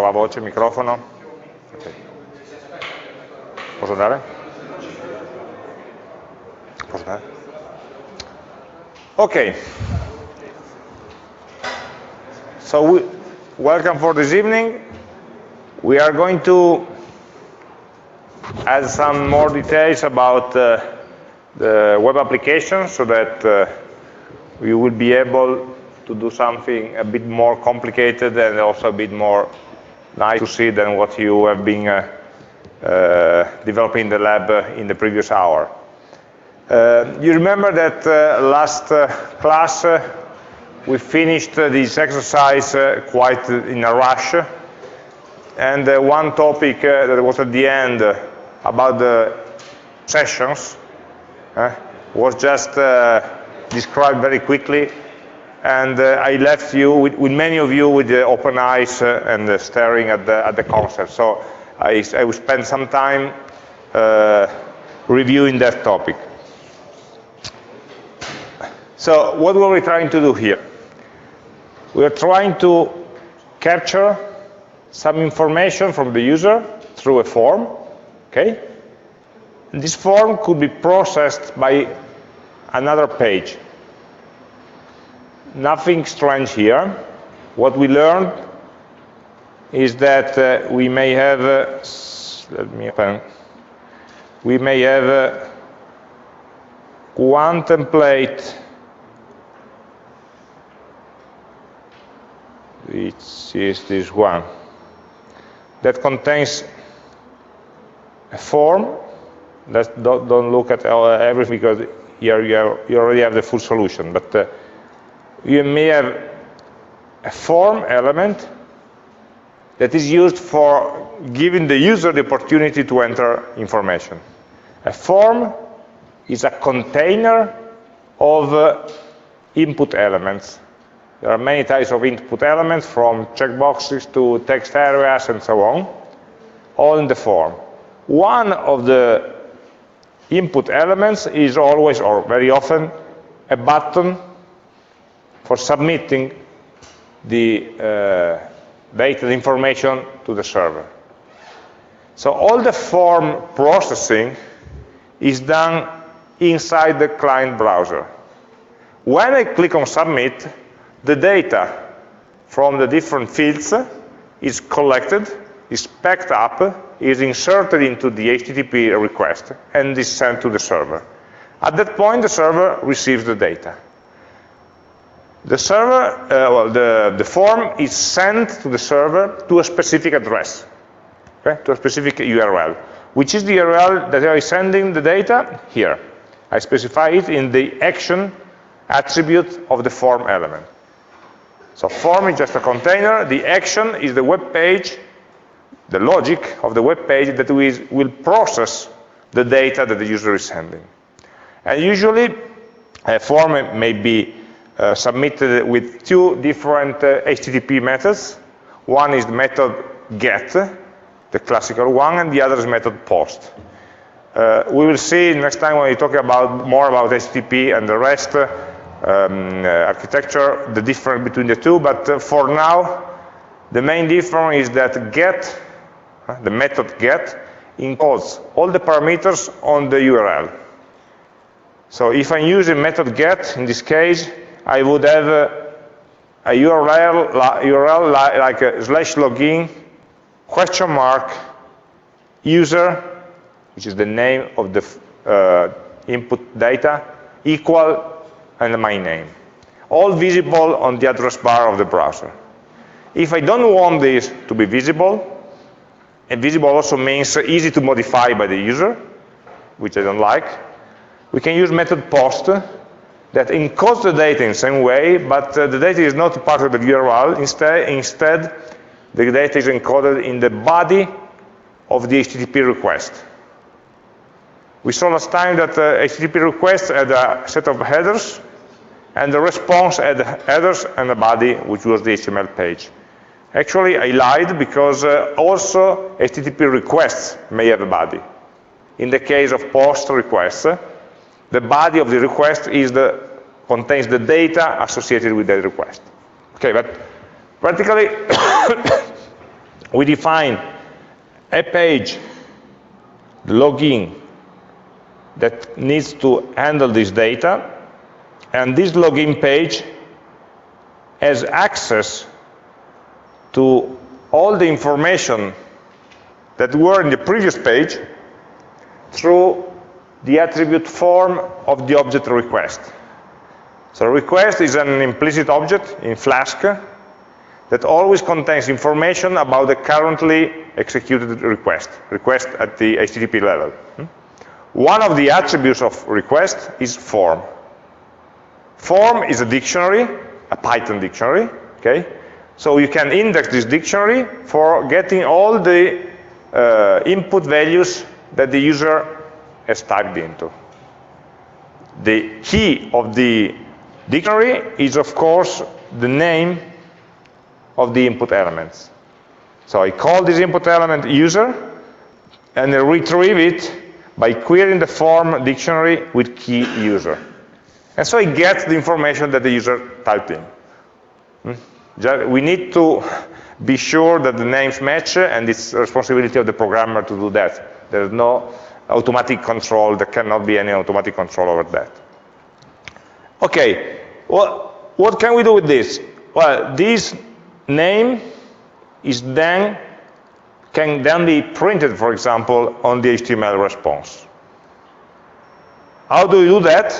Voce, microfono. Okay. Posso andare? Posso andare? Ok. So we, welcome for this evening. We are going to add some more details about uh, the web application so that uh, we will be able to do something a bit more complicated and also a bit more nice to see than what you have been uh, uh, developing in the lab uh, in the previous hour. Uh, you remember that uh, last uh, class we finished this exercise quite in a rush and one topic that was at the end about the sessions was just described very quickly and uh, I left you with, with, many of you with uh, open eyes uh, and uh, staring at the, at the concept. So I, I will spend some time uh, reviewing that topic. So what were we trying to do here? We are trying to capture some information from the user through a form, okay? And this form could be processed by another page nothing strange here. What we learned is that uh, we may have, uh, let me open, we may have uh, one template which is this one. That contains a form Let's don't, don't look at everything because here you, have, you, already have the full solution but uh, you may have a form element that is used for giving the user the opportunity to enter information. A form is a container of uh, input elements. There are many types of input elements, from checkboxes to text areas and so on, all in the form. One of the input elements is always, or very often, a button for submitting the uh, data information to the server. So all the form processing is done inside the client browser. When I click on submit, the data from the different fields is collected, is packed up, is inserted into the HTTP request, and is sent to the server. At that point, the server receives the data. The server, uh, well, the, the form is sent to the server to a specific address, okay, to a specific URL, which is the URL that I am sending the data here. I specify it in the action attribute of the form element. So form is just a container. The action is the web page, the logic of the web page that we will process the data that the user is sending. And usually, a form may be submitted with two different uh, HTTP methods. One is the method get, the classical one, and the other is method post. Uh, we will see next time when we talk about more about HTTP and the rest uh, um, uh, architecture, the difference between the two, but uh, for now, the main difference is that get, the method get, encodes all the parameters on the URL. So if I'm using method get, in this case, I would have a, URL, URL like slash login question mark user, which is the name of the uh, input data, equal and my name. All visible on the address bar of the browser. If I don't want this to be visible, and visible also means easy to modify by the user, which I don't like, we can use method post that encodes the data in the same way, but uh, the data is not part of the URL. Instead, instead, the data is encoded in the body of the HTTP request. We saw last time that uh, HTTP request had a set of headers, and the response had headers and a body, which was the HTML page. Actually, I lied because uh, also HTTP requests may have a body. In the case of post requests, the body of the request is the, contains the data associated with that request. Okay, but practically, we define a page, login, that needs to handle this data, and this login page has access to all the information that were in the previous page through the attribute form of the object request. So request is an implicit object in Flask that always contains information about the currently executed request, request at the HTTP level. Hmm? One of the attributes of request is form. Form is a dictionary, a Python dictionary, okay? So you can index this dictionary for getting all the uh, input values that the user has typed into. The key of the dictionary is, of course, the name of the input elements. So I call this input element user, and I retrieve it by querying the form dictionary with key user. And so I get the information that the user typed in. Hmm? We need to be sure that the names match, and it's the responsibility of the programmer to do that. There's no automatic control, there cannot be any automatic control over that. Okay, well, what can we do with this? Well, this name is then can then be printed, for example, on the HTML response. How do we do that?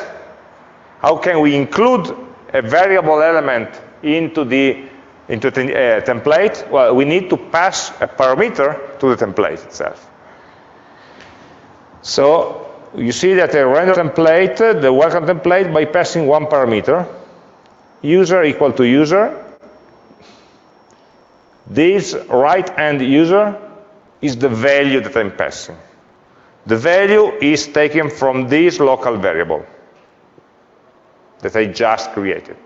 How can we include a variable element into the into the uh, template? Well, we need to pass a parameter to the template itself. So you see that a render template, the welcome template, by passing one parameter, user equal to user, this right-hand user is the value that I'm passing. The value is taken from this local variable that I just created.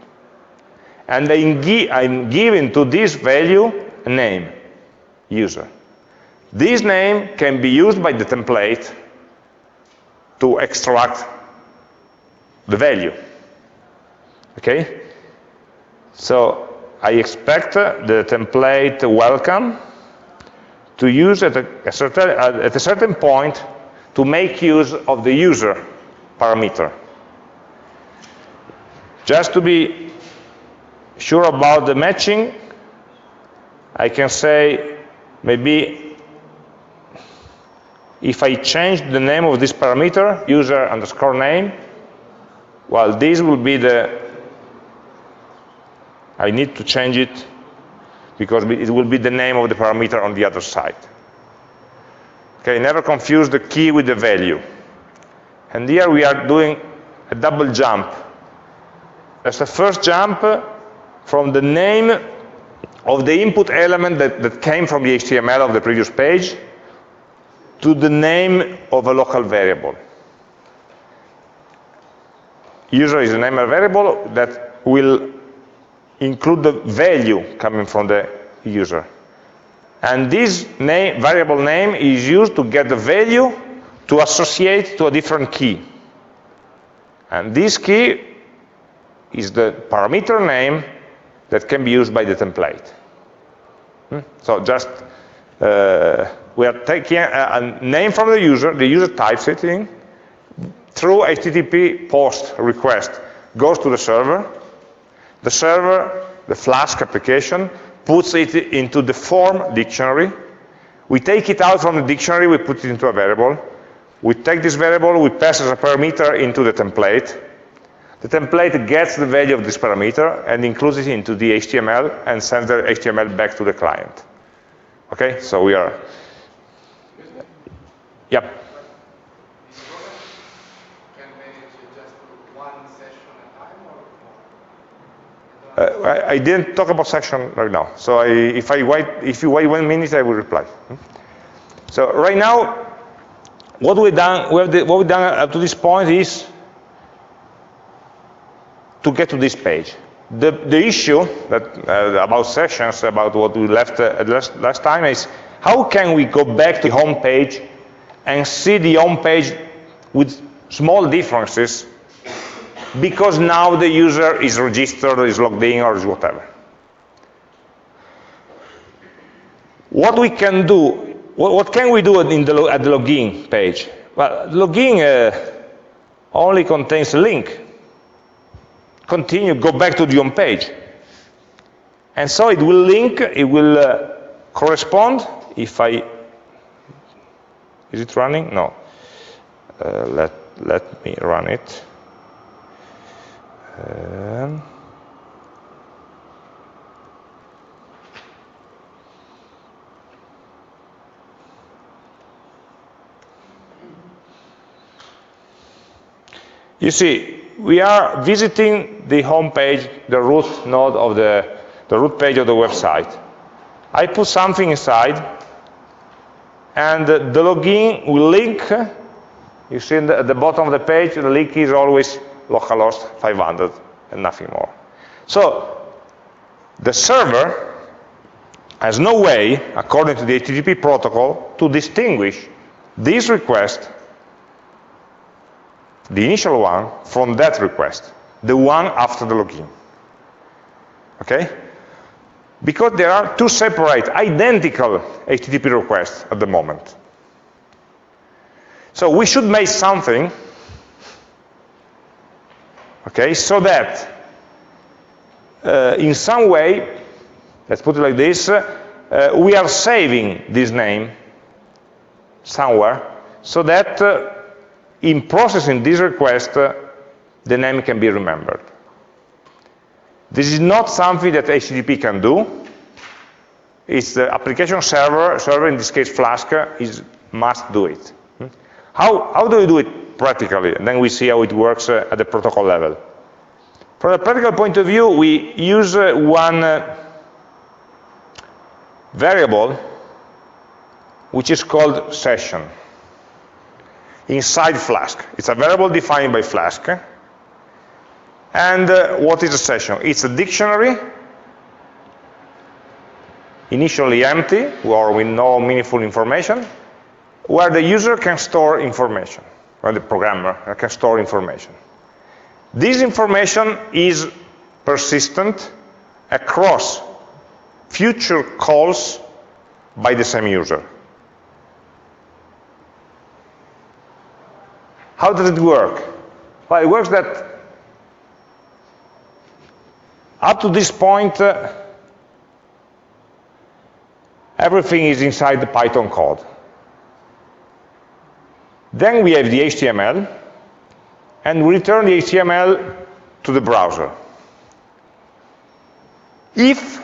And I'm giving to this value a name, user. This name can be used by the template to extract the value. Okay? So I expect the template welcome to use at a, a certain, at a certain point to make use of the user parameter. Just to be sure about the matching, I can say maybe if I change the name of this parameter, user underscore name, well, this will be the I need to change it because it will be the name of the parameter on the other side. Okay, never confuse the key with the value. And here we are doing a double jump. That's the first jump from the name of the input element that, that came from the HTML of the previous page to the name of a local variable. User is a name of a variable that will include the value coming from the user. And this name, variable name is used to get the value to associate to a different key. And this key is the parameter name that can be used by the template. Hmm? So just, uh, we are taking a, a, name from the user, the user types it in, through HTTP post request, goes to the server, the server, the Flask application, puts it into the form dictionary. We take it out from the dictionary, we put it into a variable. We take this variable, we pass as a parameter into the template. The template gets the value of this parameter and includes it into the HTML and sends the HTML back to the client. Okay, so we are, yep. Uh, I, I, didn't talk about session right now. So I, if I wait, if you wait one minute, I will reply. Hmm? So right now, what we've done, what we've done up to this point is to get to this page. The, the issue that, uh, about sessions, about what we left uh, last, last time is how can we go back to the home page and see the home page with small differences because now the user is registered, is logged in, or is whatever. what we can do, what, can we do in the, at the login page? Well, login uh, only contains a link. Continue, go back to the home page. And so it will link, it will uh, correspond if I, is it running? No. Uh, let, let me run it. Um, You see, we are visiting the home page, the root node of the, the root page of the website. I put something inside, and the login will link. You see the, at the bottom of the page, the link is always localhost 500 and nothing more. So the server has no way, according to the HTTP protocol, to distinguish this request the initial one from that request, the one after the login. Okay? Because there are two separate, identical HTTP requests at the moment. So we should make something, okay, so that uh, in some way, let's put it like this, uh, we are saving this name somewhere so that uh, in processing this request, uh, the name can be remembered. This is not something that HTTP can do. It's the application server, server in this case Flask, is must do it. How, how do we do it practically? And then we see how it works uh, at the protocol level. From a practical point of view, we use uh, one uh, variable which is called session inside Flask. It's a variable defined by Flask. And uh, what is a session? It's a dictionary, initially empty, or with no meaningful information, where the user can store information, or the programmer can store information. This information is persistent across future calls by the same user. How does it work? Well, it works that up to this point, uh, everything is inside the Python code. Then we have the HTML, and we return the HTML to the browser. If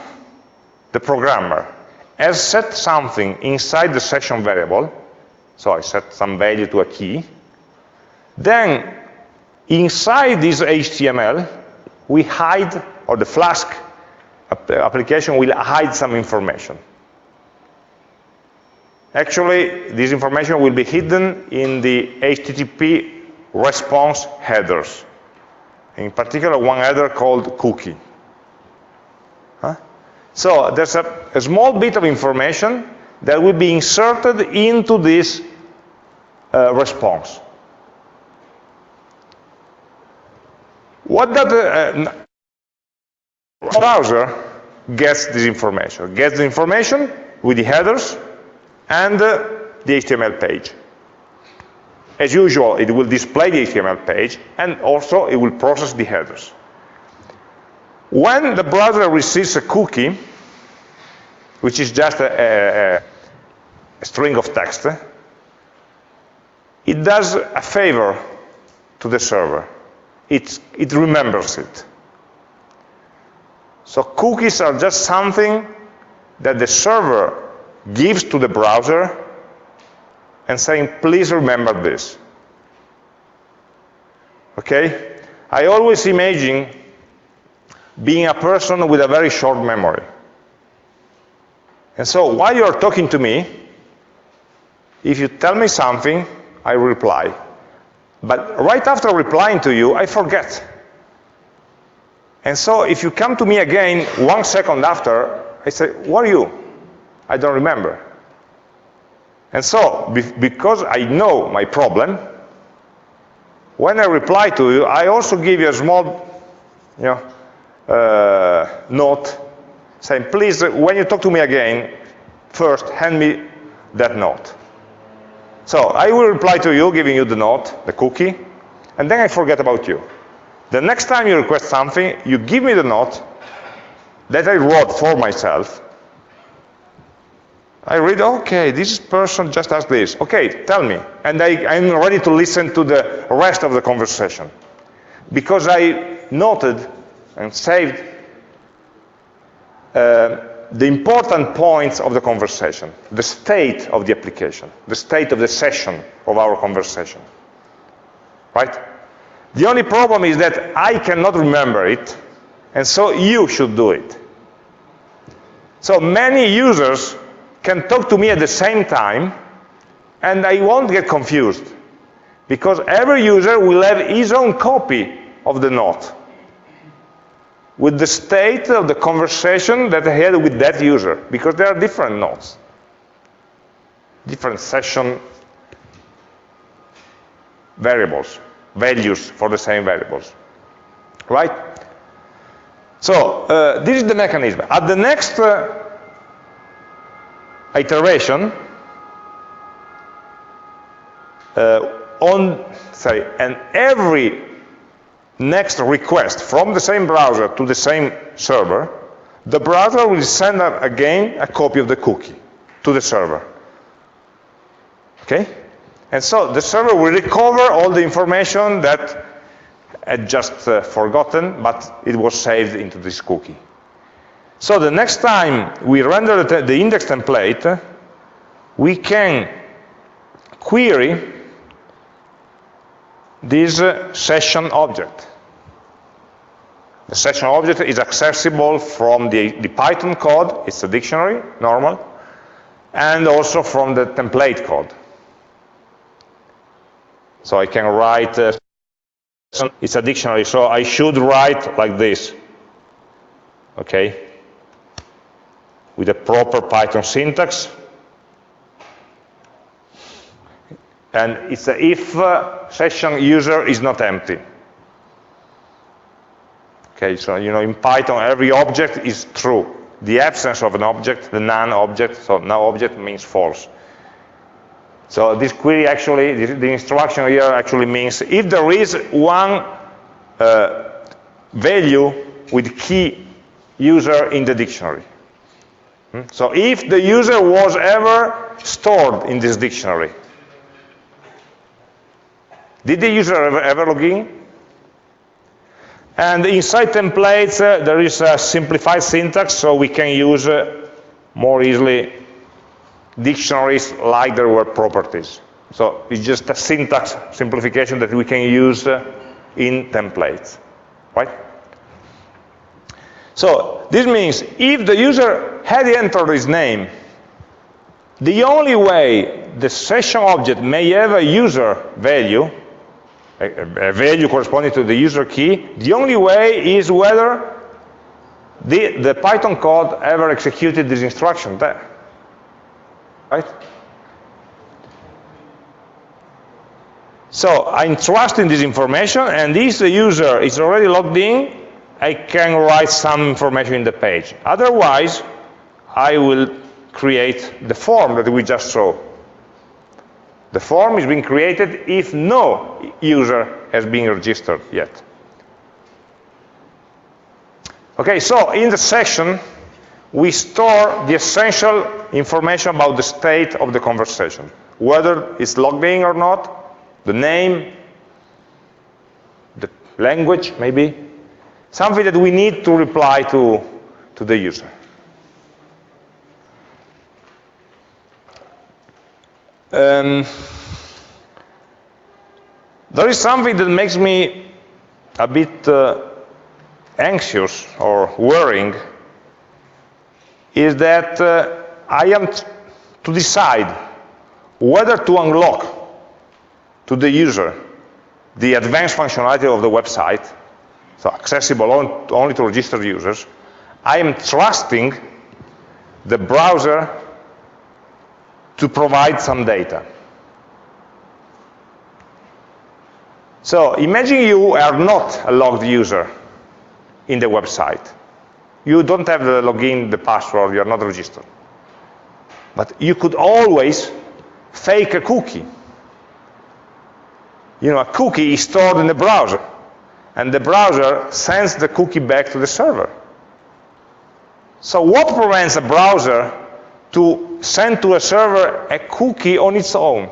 the programmer has set something inside the session variable, so I set some value to a key, then inside this HTML, we hide, or the Flask application will hide some information. Actually, this information will be hidden in the HTTP response headers. In particular, one header called cookie. Huh? So there's a, a, small bit of information that will be inserted into this uh, response. What the uh, browser gets this information? Gets the information with the headers and uh, the HTML page. As usual, it will display the HTML page, and also it will process the headers. When the browser receives a cookie, which is just a, a, a string of text, it does a favor to the server it, it remembers it. So cookies are just something that the server gives to the browser and saying, please remember this. Okay? I always imagine being a person with a very short memory. And so while you're talking to me, if you tell me something, I reply. But right after replying to you, I forget. And so if you come to me again one second after, I say, what are you? I don't remember. And so, be because I know my problem, when I reply to you, I also give you a small you know, uh, note saying, please, when you talk to me again, first hand me that note. So I will reply to you, giving you the note, the cookie, and then I forget about you. The next time you request something, you give me the note that I wrote for myself. I read, okay, this person just asked this. Okay, tell me. And I, am ready to listen to the rest of the conversation. Because I noted and saved uh, the important points of the conversation, the state of the application, the state of the session of our conversation. Right? The only problem is that I cannot remember it, and so you should do it. So many users can talk to me at the same time, and I won't get confused, because every user will have his own copy of the note with the state of the conversation that I had with that user, because there are different notes, different session variables, values for the same variables, right? So uh, this is the mechanism. At the next uh, iteration, uh, on, sorry, and every next request from the same browser to the same server, the browser will send again a copy of the cookie to the server. Okay? And so the server will recover all the information that had just uh, forgotten, but it was saved into this cookie. So the next time we render the, the index template, we can query this uh, session object. The session object is accessible from the, the Python code, it's a dictionary, normal, and also from the template code. So I can write, uh, it's a dictionary, so I should write like this, okay? With a proper Python syntax, and it's a if uh, session user is not empty. Okay, so you know in Python every object is true. The absence of an object, the non-object, so no object means false. So this query actually, the, instruction here actually means if there is one uh, value with key user in the dictionary. Hmm? So if the user was ever stored in this dictionary, did the user ever, ever log in? And inside templates, uh, there is a simplified syntax, so we can use uh, more easily dictionaries like there were properties. So it's just a syntax simplification that we can use uh, in templates, right? So this means if the user had entered his name, the only way the session object may have a user value a, a value corresponding to the user key, the only way is whether the, the Python code ever executed this instruction there. Right? So I'm trusting this information, and if the user is already logged in, I can write some information in the page. Otherwise, I will create the form that we just saw. The form is being created if no user has been registered yet. Okay, so in the session, we store the essential information about the state of the conversation, whether it's logged in or not, the name, the language, maybe, something that we need to reply to, to the user. Um, there is something that makes me a bit uh, anxious or worrying is that uh, I am to decide whether to unlock to the user the advanced functionality of the website, so accessible on, only to registered users, I am trusting the browser to provide some data. So imagine you are not a logged user in the website. You don't have the login, the password, you're not registered. But you could always fake a cookie. You know, a cookie is stored in the browser, and the browser sends the cookie back to the server. So what prevents a browser to send to a server a cookie on its own?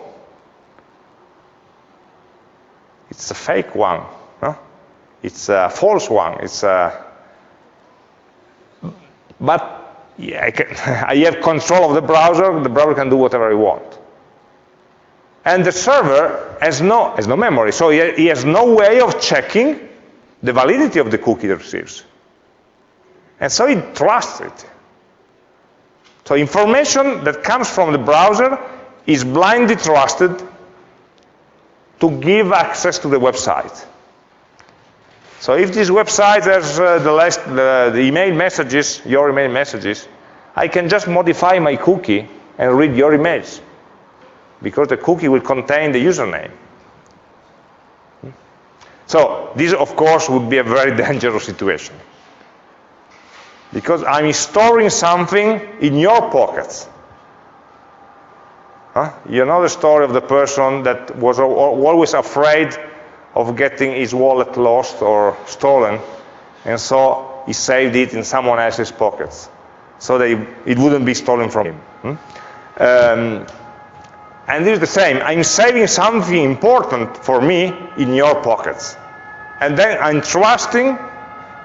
It's a fake one. It's a false one. It's a but yeah, I, can, I have control of the browser. The browser can do whatever I want. And the server has no, has no memory, so he, he has no way of checking the validity of the cookie it receives. And so he trusts it. So information that comes from the browser is blindly trusted to give access to the website. So if this website has uh, the, last, the, email messages, your email messages, I can just modify my cookie and read your emails because the cookie will contain the username. So this, of course, would be a very dangerous situation because I'm storing something in your pockets. Huh? You know the story of the person that was always afraid of getting his wallet lost or stolen, and so he saved it in someone else's pockets so that it wouldn't be stolen from him. Hmm? Um, and this is the same. I'm saving something important for me in your pockets. And then I'm trusting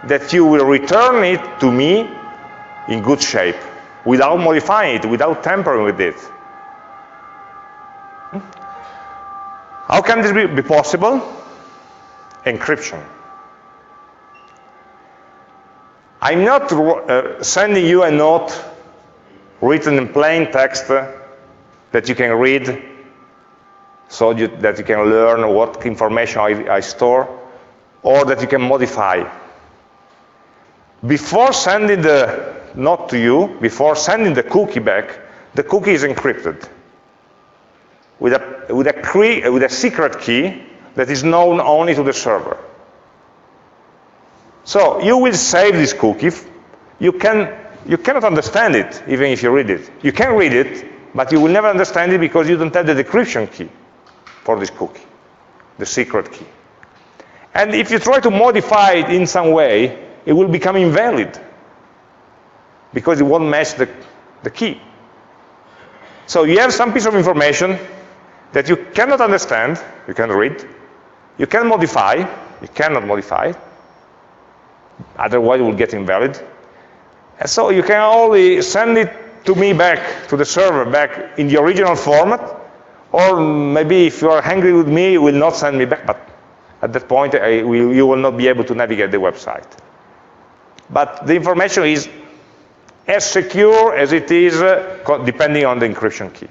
that you will return it to me in good shape, without modifying it, without tampering with it. Hmm? How can this be, be possible? Encryption. I'm not uh, sending you a note written in plain text that you can read so you, that you can learn what information I, I store or that you can modify. Before sending the note to you, before sending the cookie back, the cookie is encrypted with a, with a, with a secret key that is known only to the server. So you will save this cookie. You, can, you cannot understand it, even if you read it. You can read it, but you will never understand it because you don't have the decryption key for this cookie, the secret key. And if you try to modify it in some way, it will become invalid because it won't match the, the key. So you have some piece of information that you cannot understand, you can read, you can modify, you cannot modify, otherwise it will get invalid. And so you can only send it to me back, to the server, back in the original format, or maybe if you are angry with me, you will not send me back, but at that point will, you will not be able to navigate the website. But the information is as secure as it is uh, depending on the encryption key.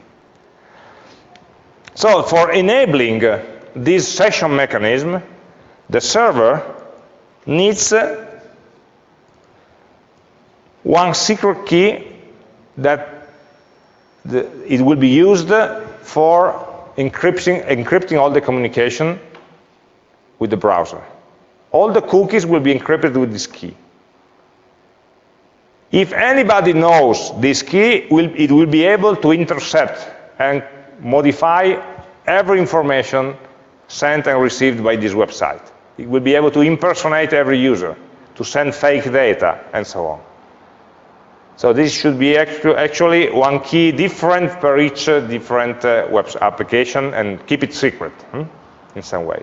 So for enabling uh, this session mechanism, the server needs uh, one secret key that the, it will be used for encrypting, encrypting all the communication with the browser. All the cookies will be encrypted with this key. If anybody knows this key, it will be able to intercept and modify every information sent and received by this website. It will be able to impersonate every user, to send fake data, and so on. So this should be actually one key different per each uh, different uh, web application and keep it secret hmm, in some way.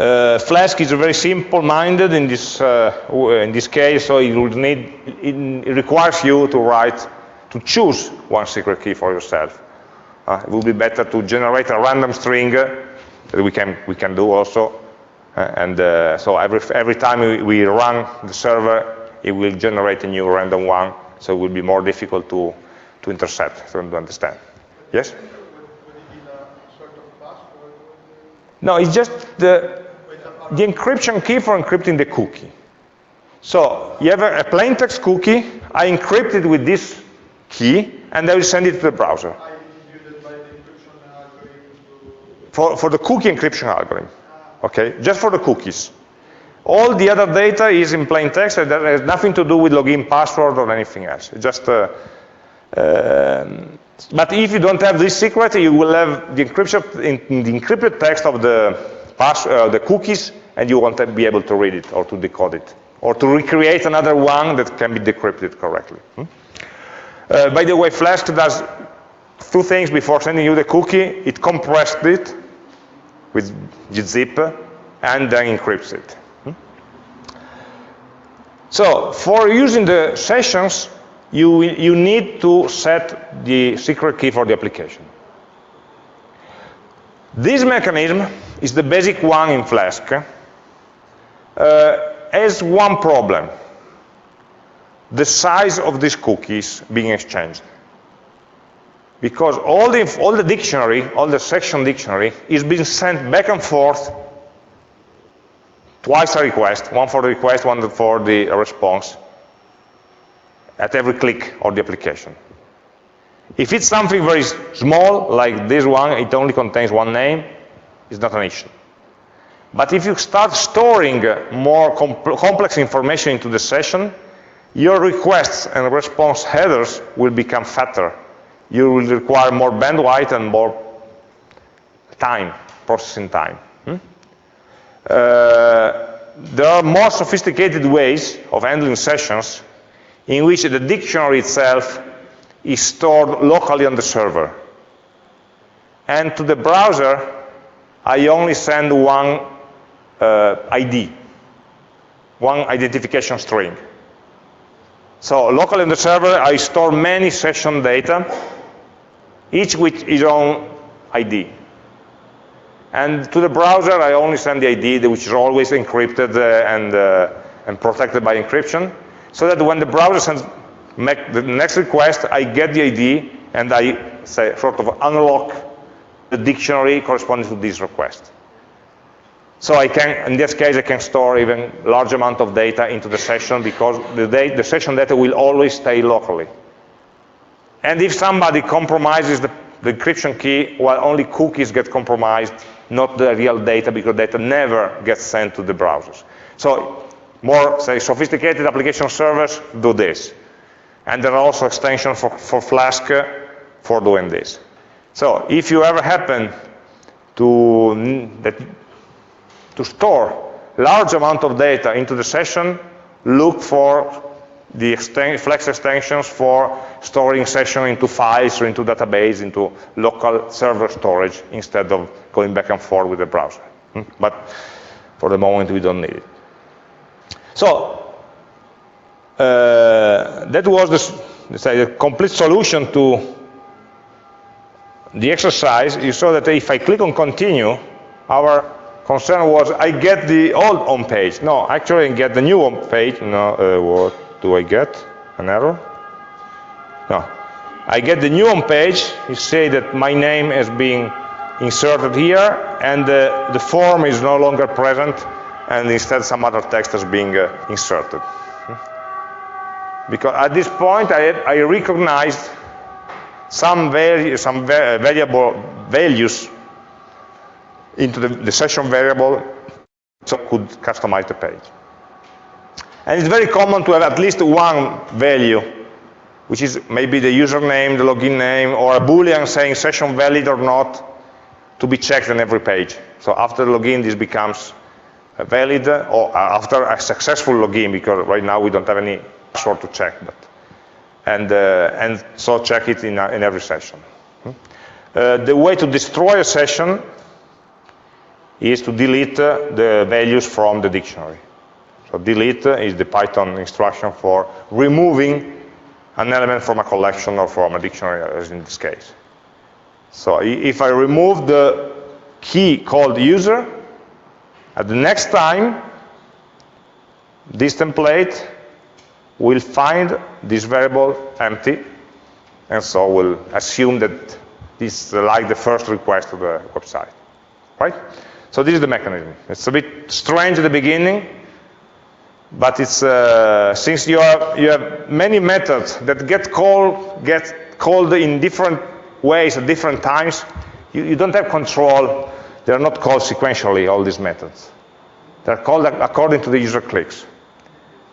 Uh, Flask is very simple-minded in this uh, in this case, so it would need it requires you to write to choose one secret key for yourself. Uh, it would be better to generate a random string uh, that we can we can do also, uh, and uh, so every every time we, we run the server, it will generate a new random one, so it will be more difficult to to intercept to understand. Yes. No, it's just the, the encryption key for encrypting the cookie. So you have a, a plain text cookie, I encrypt it with this key, and I will send it to the browser. For, for the cookie encryption algorithm, okay, just for the cookies. All the other data is in plain text, and that has nothing to do with login password or anything else. It's just uh, Um, but if you don't have this secret, you will have the encryption in, the encrypted text of the pass, uh, the cookies, and you won't be able to read it or to decode it, or to recreate another one that can be decrypted correctly. Hmm? Uh, by the way, Flask does two things before sending you the cookie. It compressed it with gzip and then encrypts it. Hmm? So for using the sessions, you, you need to set the secret key for the application. This mechanism is the basic one in Flask. Uh, has one problem. The size of these cookies being exchanged. Because all the, all the dictionary, all the session dictionary, is being sent back and forth twice a request, one for the request, one for the response, at every click of the application. If it's something very small, like this one, it only contains one name, it's not an issue. But if you start storing more complex information into the session, your requests and response headers will become fatter. You will require more bandwidth and more time, processing time. Hmm? Uh, there are more sophisticated ways of handling sessions in which the dictionary itself is stored locally on the server. And to the browser, I only send one uh, ID, one identification string. So locally on the server, I store many session data, each with its own ID. And to the browser, I only send the ID, which is always encrypted uh, and, uh, and protected by encryption so that when the browser sends the next request, I get the ID and I say sort of unlock the dictionary corresponding to this request. So I can, in this case, I can store even large amount of data into the session because the, the session data will always stay locally. And if somebody compromises the, the encryption key, well, only cookies get compromised, not the real data, because data never gets sent to the browsers. So more, say, sophisticated application servers do this. And there are also extensions for, for Flask uh, for doing this. So if you ever happen to, that, to store large amount of data into the session, look for the Flask extensions for storing session into files or into database, into local server storage, instead of going back and forth with the browser. Hmm? But for the moment, we don't need it. So uh, that was the, say, the complete solution to the exercise. You saw that if I click on continue, our concern was I get the old home page. No, actually I get the new home page. No, uh, what do I get? An error? No. I get the new home page. You say that my name is being inserted here, and uh, the form is no longer present and instead some other text is being uh, inserted. Because at this point I, I recognized some, some va variable values into the, the session variable so could customize the page. And it's very common to have at least one value, which is maybe the username, the login name, or a boolean saying session valid or not, to be checked on every page. So after login, this becomes valid or after a successful login, because right now we don't have any password to check, but and uh, and so check it in, uh, in every session. Hmm? Uh, the way to destroy a session is to delete uh, the values from the dictionary. So delete is the Python instruction for removing an element from a collection or from a dictionary, as in this case. So if I remove the key called user, at the next time, this template will find this variable empty, and so will assume that this is like the first request to the website, right? So this is the mechanism. It's a bit strange at the beginning, but it's uh, since you have you have many methods that get called get called in different ways at different times. You, you don't have control they're not called sequentially, all these methods. They're called according to the user clicks.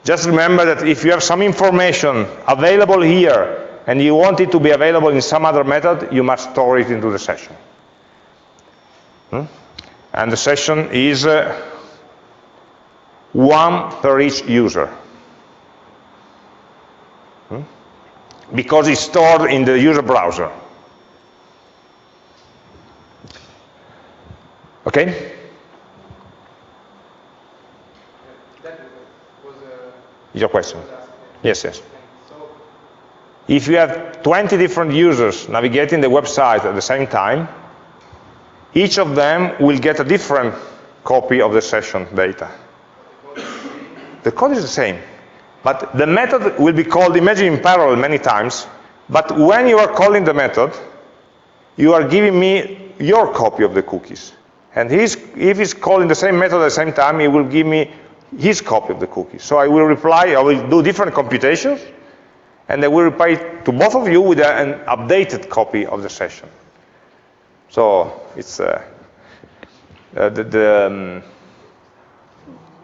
Just remember that if you have some information available here and you want it to be available in some other method, you must store it into the session. Hmm? And the session is uh, one per each user. Hmm? Because it's stored in the user browser. Okay? Your question. Yes, yes. If you have 20 different users navigating the website at the same time, each of them will get a different copy of the session data. The code is the same, but the method will be called, imagine in parallel many times, but when you are calling the method, you are giving me your copy of the cookies. And he's, if he's calling the same method at the same time, he will give me his copy of the cookies. So I will reply, I will do different computations, and I will reply to both of you with an updated copy of the session. So it's uh, uh, the, the, um,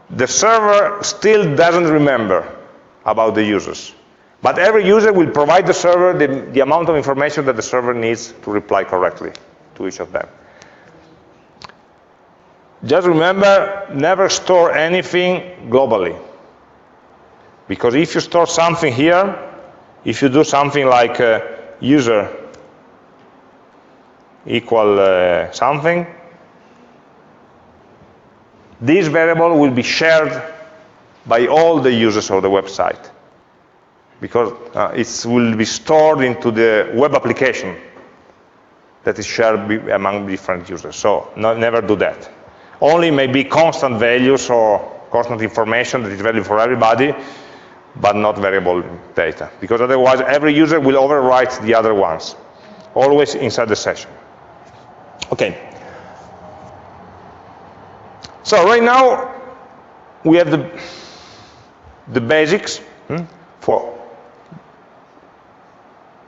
the server still doesn't remember about the users. But every user will provide the server the, the amount of information that the server needs to reply correctly to each of them. Just remember, never store anything globally. Because if you store something here, if you do something like uh, user equal uh, something, this variable will be shared by all the users of the website because uh, it will be stored into the web application that is shared among different users. So no, never do that. Only maybe constant values or constant information that is valid for everybody, but not variable data. Because otherwise, every user will overwrite the other ones, always inside the session. Okay. So right now, we have the, the basics hmm, for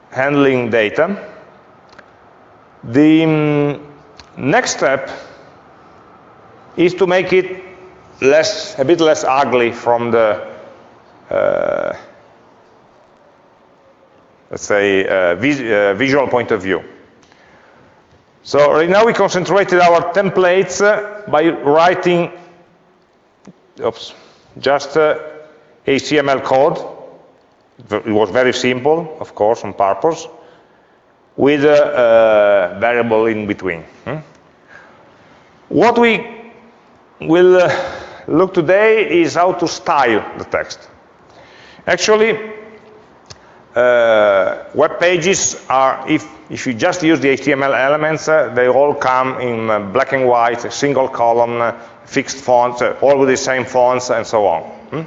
handling data. The um, next step is to make it less, a bit less ugly from the, uh, let's say, uh, vis uh, visual point of view. So right now we concentrated our templates uh, by writing oops, just HTML uh, code. It was very simple, of course, on purpose, with a, a variable in between. Hmm? What we will uh, look today is how to style the text. Actually, uh, web pages are, if, if you just use the HTML elements, uh, they all come in uh, black and white, single column, uh, fixed fonts, uh, all with the same fonts, and so on. Hmm?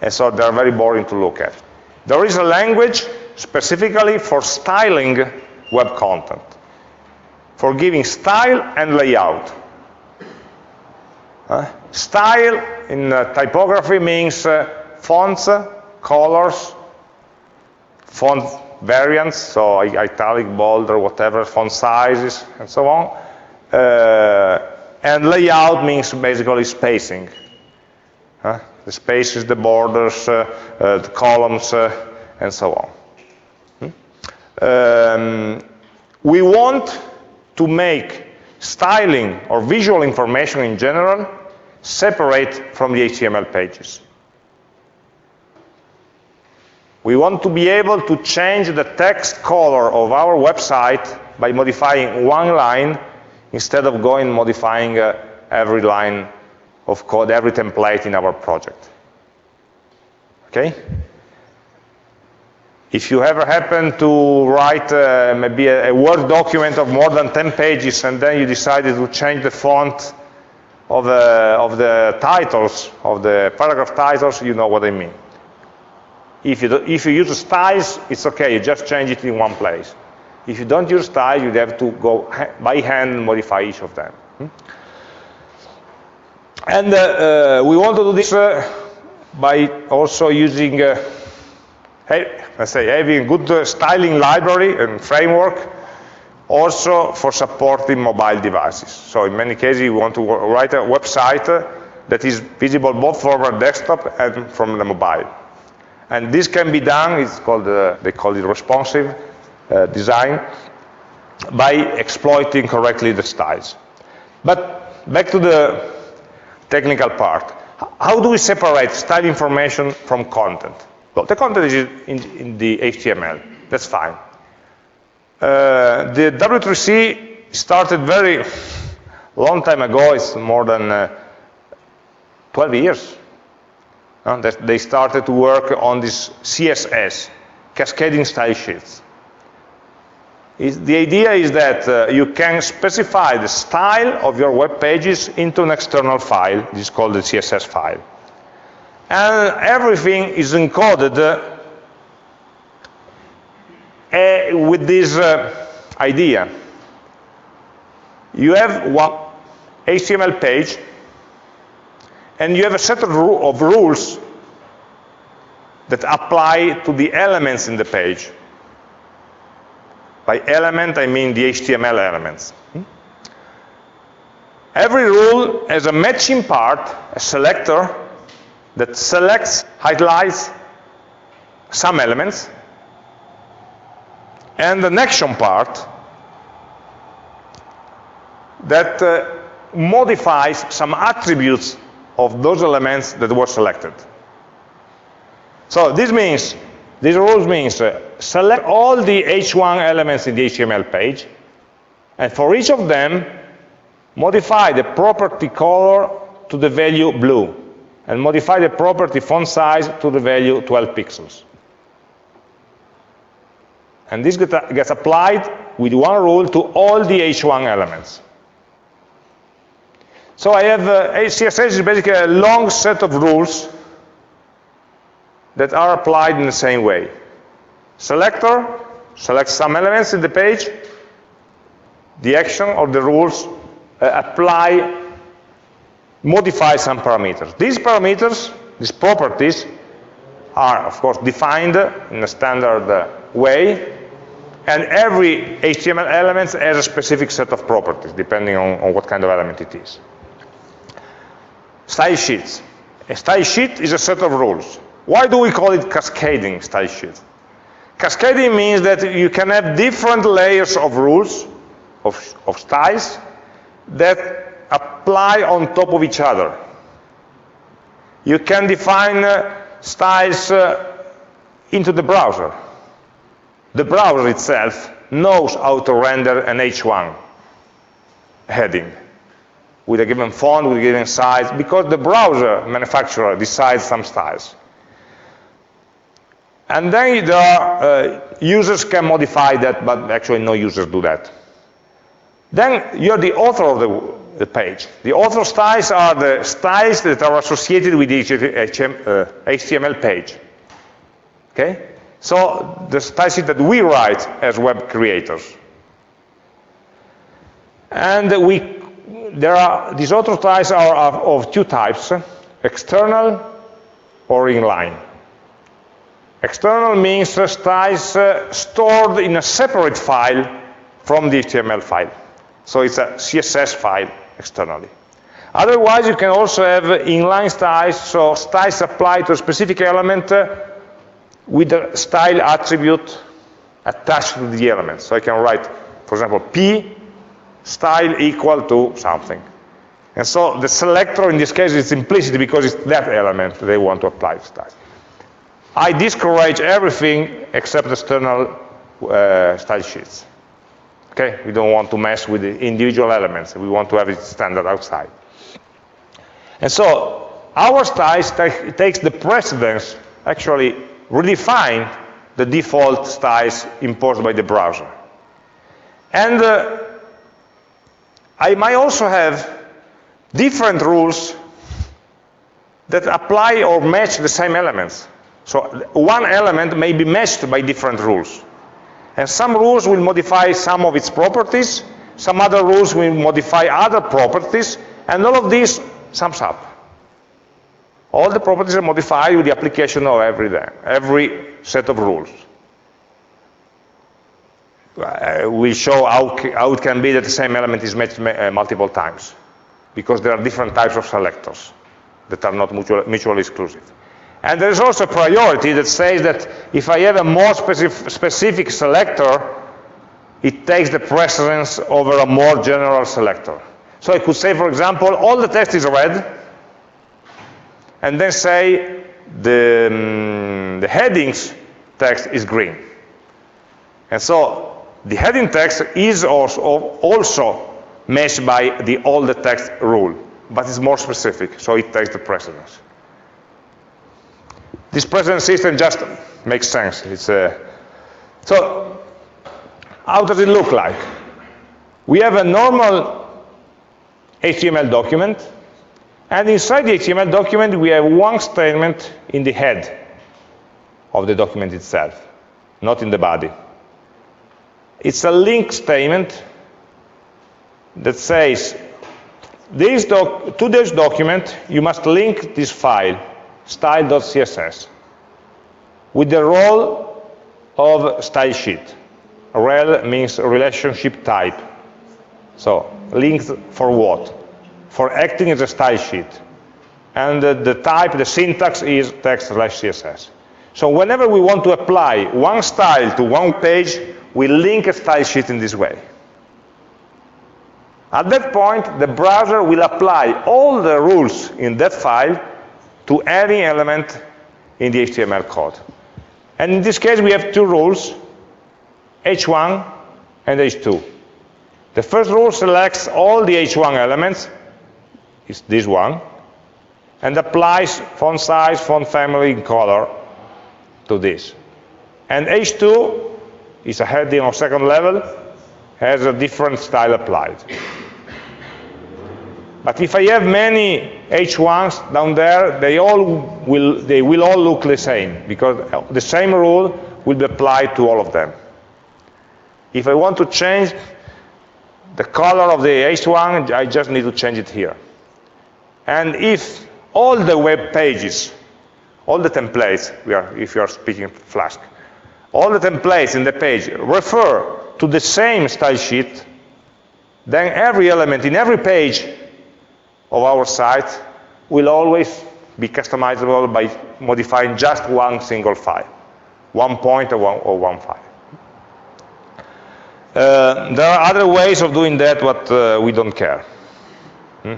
And so they're very boring to look at. There is a language specifically for styling web content, for giving style and layout. Uh, style in typography means fonts, colors, font variants, so italic, bold, or whatever, font sizes, and so on. Uh, and layout means basically spacing. the spaces, the borders, uh, uh, the columns, and so on. Hmm? Um, we want to make styling or visual information in general separate from the HTML pages. We want to be able to change the text color of our website by modifying one line instead of going modifying uh, every line of code, every template in our project. Okay? If you ever happen to write uh, maybe a, a, Word document of more than 10 pages and then you decided to change the font of the, of the titles, of the paragraph titles, you know what I mean. If you, if you use styles, it's okay, you just change it in one place. If you don't use styles, you have to go by hand and modify each of them. Hmm? And uh, uh, we want to do this uh, by also using uh, let's say, having a good uh, styling library and framework also for supporting mobile devices. So in many cases, you want to write a website that is visible both from a desktop and from the mobile. And this can be done, it's called, uh, they call it responsive uh, design, by exploiting correctly the styles. But back to the technical part. How do we separate style information from content? Well, the content is in, in the HTML. That's fine. Uh, the W3C started very long time ago. It's more than uh, 12 years. Uh, that they started to work on this CSS, cascading style sheets. The idea is that uh, you can specify the style of your web pages into an external file. This is called the CSS file. And everything is encoded uh, with this uh, idea. You have one HTML page, and you have a set of, rules that apply to the elements in the page. By element, I mean the HTML elements. Hmm? Every rule has a matching part, a selector, that selects, highlights some elements, and an action part that uh, modifies some attributes of those elements that were selected. So this means this rules means uh, select all the h1 elements in the HTML page, and for each of them, modify the property color to the value blue, and modify the property font size to the value 12 pixels. And this gets applied with one rule to all the h1 elements. So I have, uh, CSS is basically a long set of rules that are applied in the same way. Selector selects some elements in the page, the action or the rules uh, apply, modify some parameters. These parameters, these properties, are of course defined in a standard uh, way, and every HTML element has a specific set of properties, depending on, on what kind of element it is. Style sheets. A style sheet is a set of rules. Why do we call it cascading style sheet? Cascading means that you can have different layers of rules, of, of styles, that apply on top of each other. You can define uh, styles uh, into the browser. The browser itself knows how to render an H1 heading with a given font, with a given size, because the browser manufacturer decides some styles. And then the uh, users can modify that, but actually no users do that. Then you're the author of the, the page. The author styles are the styles that are associated with the HTML uh, page. Okay? So the styles that we write as web creators. And we, there are, these author styles are of two types, external or inline. External means styles uh, stored in a separate file from the HTML file. So it's a CSS file externally. Otherwise, you can also have inline styles, so styles applied to a specific element uh, with a style attribute attached to the element. So I can write, for example, p style equal to something. And so the selector in this case is implicit because it's that element they want to apply style. I discourage everything except external uh, style sheets. Okay, we don't want to mess with the individual elements. We want to have it standard outside. And so our styles takes the precedence, actually redefine the default styles imposed by the browser. And uh, I might also have different rules that apply or match the same elements. So one element may be matched by different rules. And some rules will modify some of its properties, some other rules will modify other properties, and all of this sums up. All the properties are modified with the application of every, every set of rules. Uh, we show how, how, it can be that the same element is matched uh, multiple times, because there are different types of selectors that are not mutual, mutually exclusive. And there is also a priority that says that if I have a more specific, specific selector, it takes the precedence over a more general selector. So I could say, for example, all the text is red, and then say the, um, the headings text is green. And so the heading text is also, also matched by the the text rule, but it's more specific, so it takes the precedence. This precedence system just makes sense. It's a, so how does it look like? We have a normal HTML document, and inside the HTML document, we have one statement in the head of the document itself, not in the body. It's a link statement that says, this to this document, you must link this file, style.css, with the role of style sheet. Rel means relationship type. So linked for what? For acting as a style sheet. And the, the type, the syntax is text slash CSS. So whenever we want to apply one style to one page, we link a style sheet in this way. At that point, the browser will apply all the rules in that file to any element in the HTML code. And in this case, we have two rules, H1 and H2. The first rule selects all the H1 elements, is this one, and applies font size, font family, and color to this. And H2 is a heading of second level, has a different style applied. But if I have many H1s down there, they all will, they will all look the same, because the same rule will be applied to all of them. If I want to change the color of the H1, I just need to change it here. And if all the web pages, all the templates, are, if you are speaking Flask, all the templates in the page refer to the same style sheet, then every element in every page of our site will always be customizable by modifying just one single file, one point or one, or one file. Uh, there are other ways of doing that, but uh, we don't care. Hmm?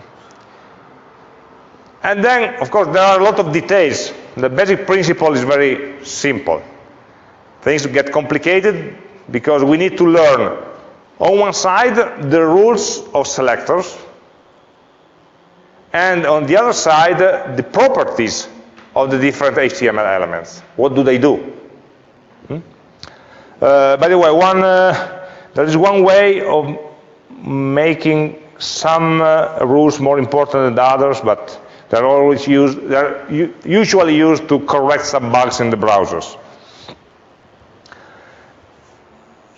And then, of course, there are a lot of details. The basic principle is very simple. Things get complicated because we need to learn, on one side, the rules of selectors, and on the other side, the properties of the different HTML elements. What do they do? Hmm? Uh, by the way, one uh, there is one way of making some uh, rules more important than others, but they're always used, they're usually used to correct some bugs in the browsers.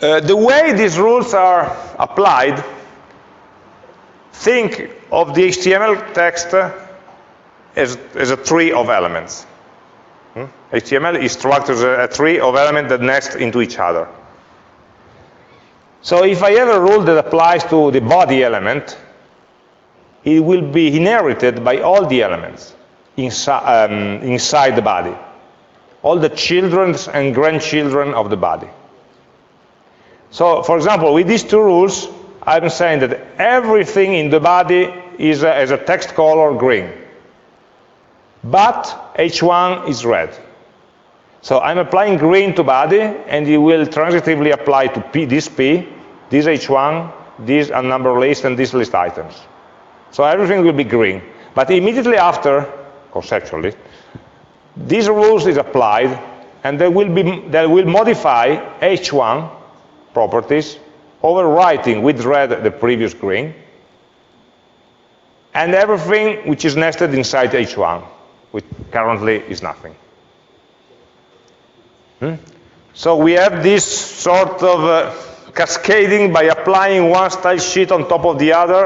Uh, the way these rules are applied, think of the HTML text as, as a tree of elements. Hmm? HTML is structured as a, a tree of elements that nest into each other. So if I have a rule that applies to the body element, it will be inherited by all the elements insi um, inside the body, all the children and grandchildren of the body. So, for example, with these two rules, I'm saying that everything in the body is a, a text color green, but H1 is red. So I'm applying green to body, and it will transitively apply to P, this P, this H1, this a number list, and this list items. So everything will be green. But immediately after, conceptually, these rules is applied, and they will, be, they will modify H1 properties, overwriting with red the previous green, and everything which is nested inside H1, which currently is nothing. Hmm? So we have this sort of uh, cascading by applying one style sheet on top of the other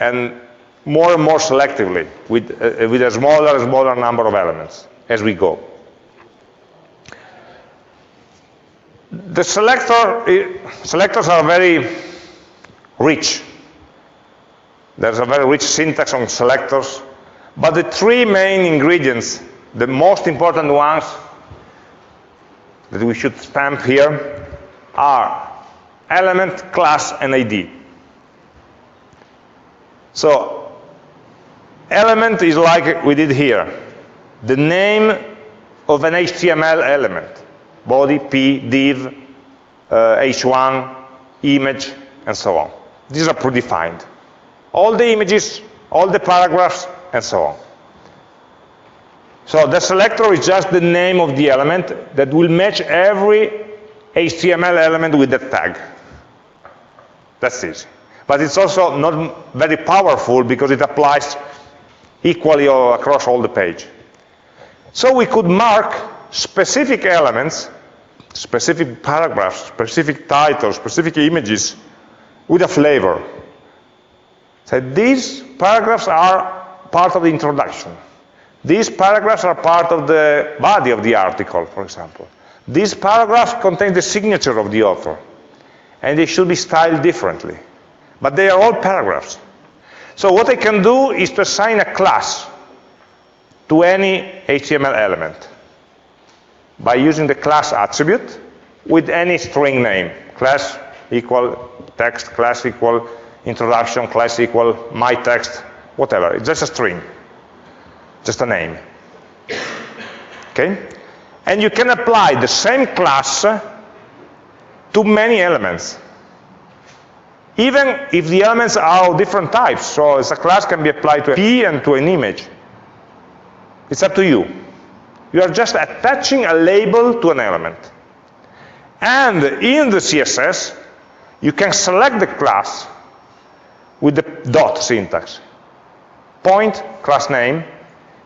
and more and more selectively with, uh, with a smaller and smaller number of elements as we go. The selector, selectors are very rich. There's a very rich syntax on selectors, but the three main ingredients the most important ones that we should stamp here are element, class, and ID. So element is like we did here, the name of an HTML element, body, p, div, uh, h1, image, and so on. These are predefined. All the images, all the paragraphs, and so on. So the selector is just the name of the element that will match every HTML element with that tag. That's easy. But it's also not very powerful because it applies equally across all the page. So we could mark specific elements, specific paragraphs, specific titles, specific images with a flavor. So these paragraphs are part of the introduction. These paragraphs are part of the body of the article, for example. These paragraphs contain the signature of the author, and they should be styled differently. But they are all paragraphs. So what I can do is to assign a class to any HTML element by using the class attribute with any string name. Class equal text, class equal introduction, class equal my text, whatever. It's just a string, just a name. Okay? And you can apply the same class to many elements. Even if the elements are of different types, so as a class can be applied to a p and to an image. It's up to you. You are just attaching a label to an element. And in the CSS, you can select the class with the dot syntax. Point, class name,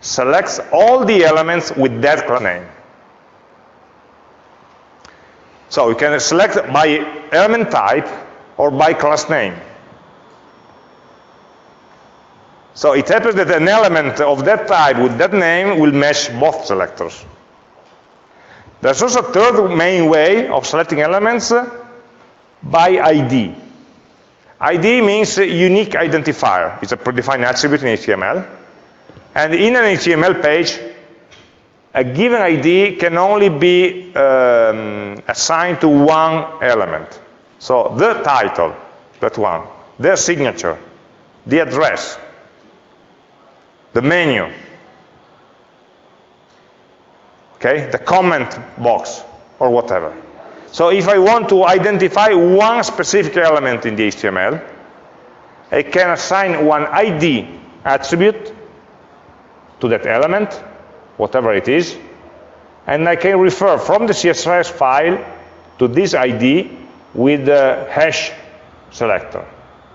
selects all the elements with that class name. So you can select by element type or by class name. So it happens that an element of that type with that name will match both selectors. There's also a third main way of selecting elements by ID. ID means unique identifier. It's a predefined attribute in HTML. And in an HTML page, a given ID can only be um, assigned to one element. So the title, that one, their signature, the address, the menu, okay, the comment box, or whatever. So if I want to identify one specific element in the HTML, I can assign one ID attribute to that element, whatever it is, and I can refer from the CSS file to this ID with the hash selector,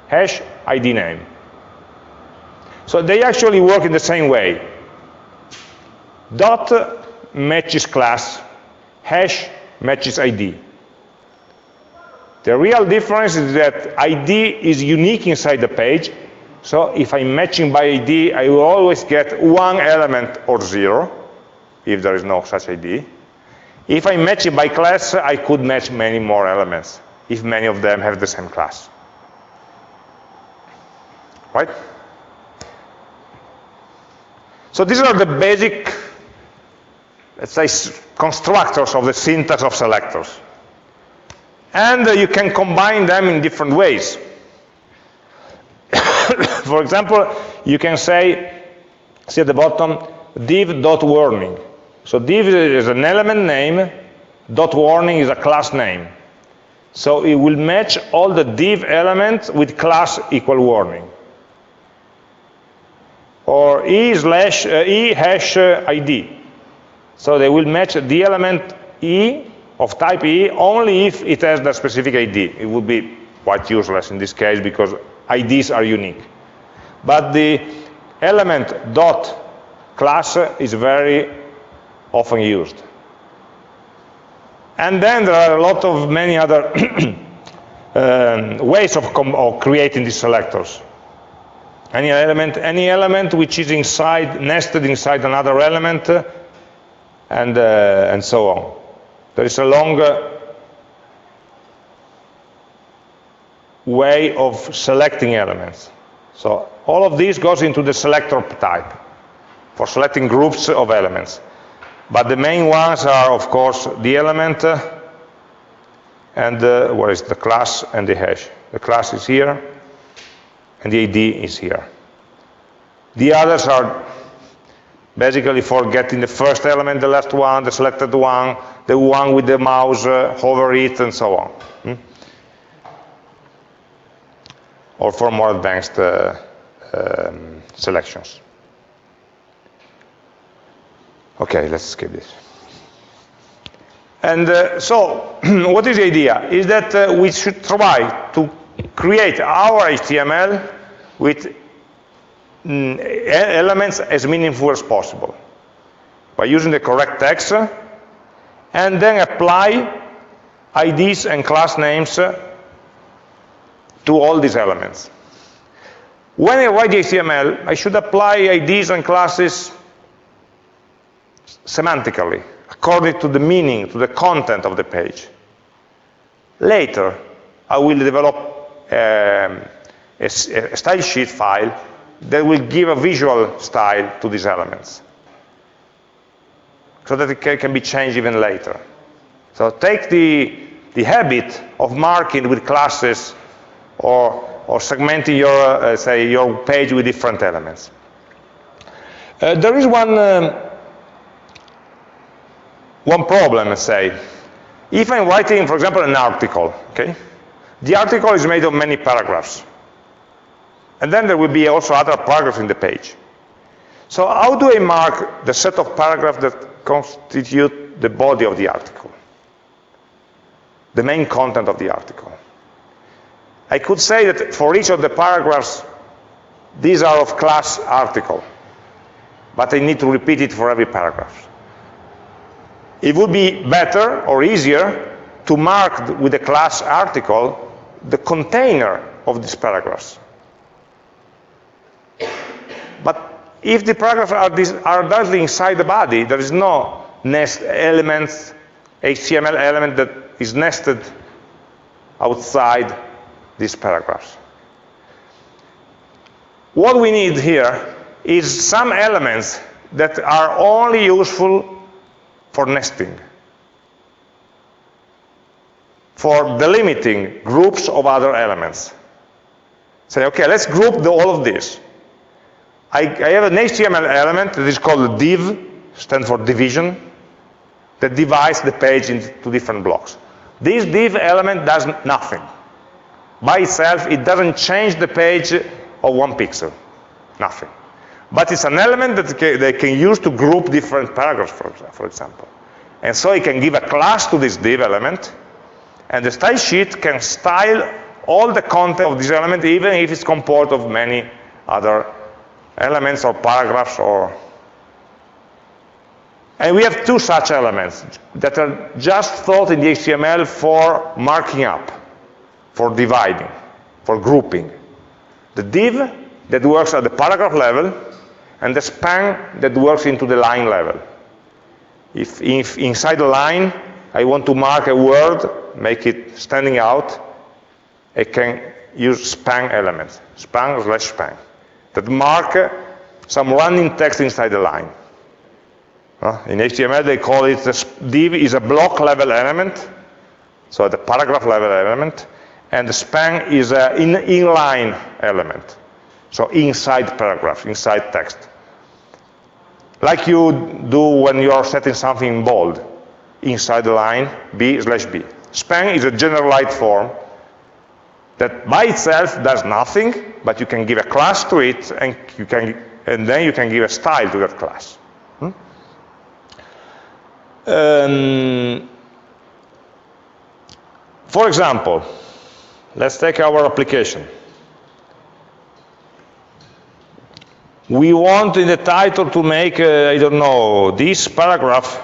hash ID name. So they actually work in the same way. Dot matches class, hash matches ID. The real difference is that ID is unique inside the page, so if I'm matching by ID, I will always get one element or zero, if there is no such ID. If I match it by class, I could match many more elements if many of them have the same class. Right? So these are the basic, let's say, constructors of the syntax of selectors. And uh, you can combine them in different ways. For example, you can say, see at the bottom, div.warning. So div is an element name, dot warning is a class name. So it will match all the div elements with class equal warning. Or e slash uh, e hash uh, id. So they will match the element e of type e only if it has the specific id. It would be quite useless in this case because IDs are unique. But the element dot class is very often used. And then there are a lot of many other um, ways of, of, creating these selectors. Any element, any element which is inside, nested inside another element, uh, and, uh, and so on. There is a longer way of selecting elements. So all of this goes into the selector type for selecting groups of elements. But the main ones are, of course, the element uh, and uh, what is the class and the hash. The class is here, and the ID is here. The others are basically for getting the first element, the last one, the selected one, the one with the mouse, uh, hover it, and so on. Hmm? Or for more advanced uh, um, selections. Okay, let's skip this. And uh, so, what is the idea? Is that uh, we should try to create our HTML with mm, elements as meaningful as possible by using the correct text and then apply IDs and class names to all these elements. When I write HTML, I should apply IDs and classes semantically, according to the meaning, to the content of the page. Later, I will develop um, a, style sheet file that will give a visual style to these elements so that it can be changed even later. So take the, the habit of marking with classes or, or segmenting your, uh, say, your page with different elements. Uh, there is one um, one problem, say. If I'm writing, for example, an article, okay? The article is made of many paragraphs. And then there will be also other paragraphs in the page. So how do I mark the set of paragraphs that constitute the body of the article? The main content of the article. I could say that for each of the paragraphs, these are of class article, but I need to repeat it for every paragraph it would be better or easier to mark with the class article the container of these paragraphs. But if the paragraphs are, are directly inside the body, there is no nest element, HTML element that is nested outside these paragraphs. What we need here is some elements that are only useful for nesting, for delimiting groups of other elements. Say, okay, let's group the, all of this. I, I, have an HTML element that is called div, stands for division, that divides the page into different blocks. This div element does nothing. By itself, it doesn't change the page of one pixel, nothing. But it's an element that they can use to group different paragraphs, for, example. And so it can give a class to this div element, and the style sheet can style all the content of this element, even if it's composed of many other elements or paragraphs or and we have two such elements that are just thought in the HTML for marking up, for dividing, for grouping. The div that works at the paragraph level and the span that works into the line level. If, if inside the line I want to mark a word, make it standing out, I can use span elements, span slash span, that mark some running text inside the line. Uh, in HTML they call it, the div is a block level element, so the paragraph level element, and the span is an in inline element. So inside paragraph, inside text. Like you do when you are setting something in bold, inside the line, B slash B. Span is a generalized form that by itself does nothing, but you can give a class to it, and, you can, and then you can give a style to that class. Hmm? Um, for example, let's take our application. we want in the title to make, uh, I don't know, this paragraph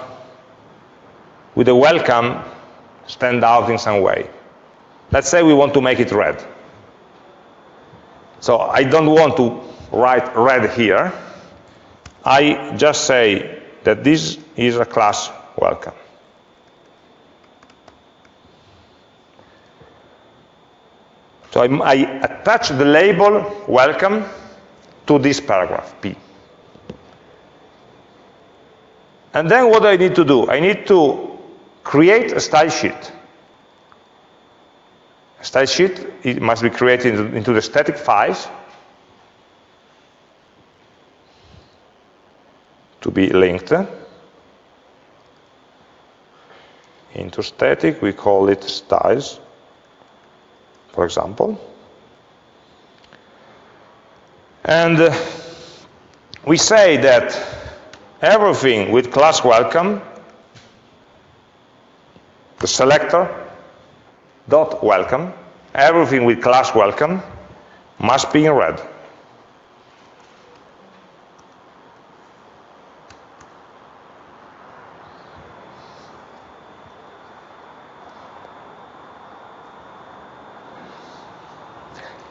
with a welcome stand out in some way. Let's say we want to make it red. So I don't want to write red here. I just say that this is a class welcome. So I, I attach the label welcome to this paragraph, P. And then what do I need to do? I need to create a style sheet. Style sheet it must be created into the static files to be linked. Into static, we call it styles, for example. And uh, we say that everything with class welcome, the selector dot welcome, everything with class welcome must be in red.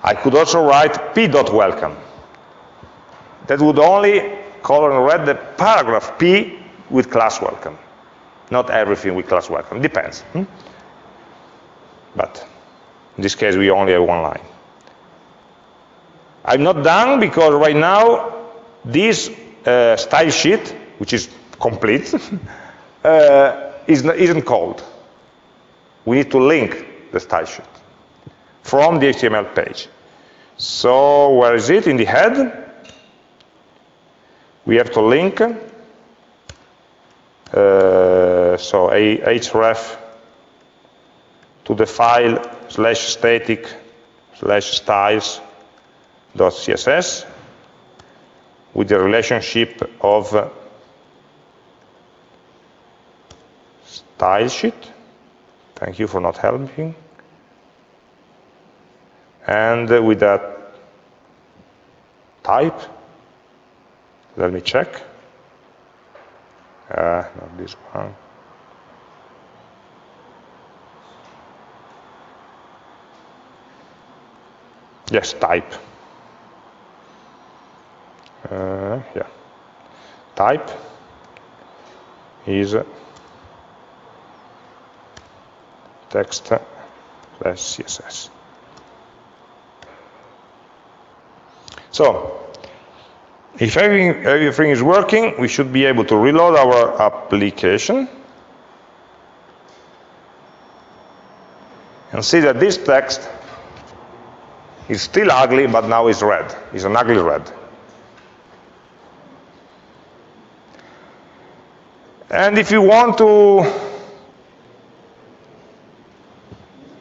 I could also write p dot welcome. That would only color in red the paragraph p with class welcome. Not everything with class welcome. Depends. Hmm? But in this case, we only have one line. I'm not done because right now this uh, style sheet, which is complete, uh, is, isn't called. We need to link the style sheet from the HTML page. So where is it? In the head. We have to link. Uh, so href to the file slash static slash styles dot css with the relationship of style sheet. Thank you for not helping and with that type, let me check. Uh, not this one. Yes, type. Uh, yeah. Type is text plus CSS. So, if everything, everything is working, we should be able to reload our application and see that this text is still ugly, but now it's red. It's an ugly red. And if you want to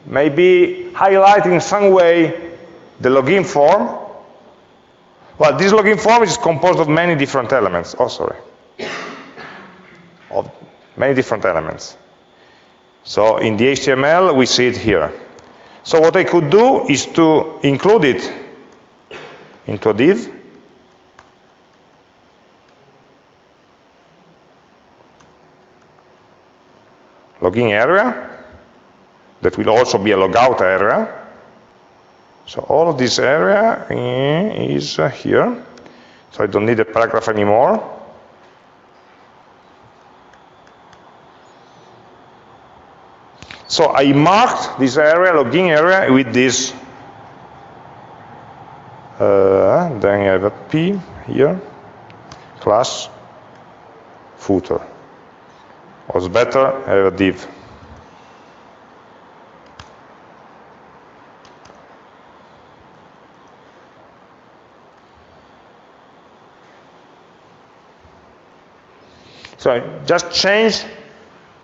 maybe highlight in some way the login form, well, this login form is composed of many different elements. Oh, sorry. Of many different elements. So in the HTML, we see it here. So what I could do is to include it into a div. Login area. That will also be a logout area. So all of this area is uh, here. So I don't need a paragraph anymore. So I marked this area, login area, with this. Uh, then I have a P here, class, footer. Was better, I have a div. So I just changed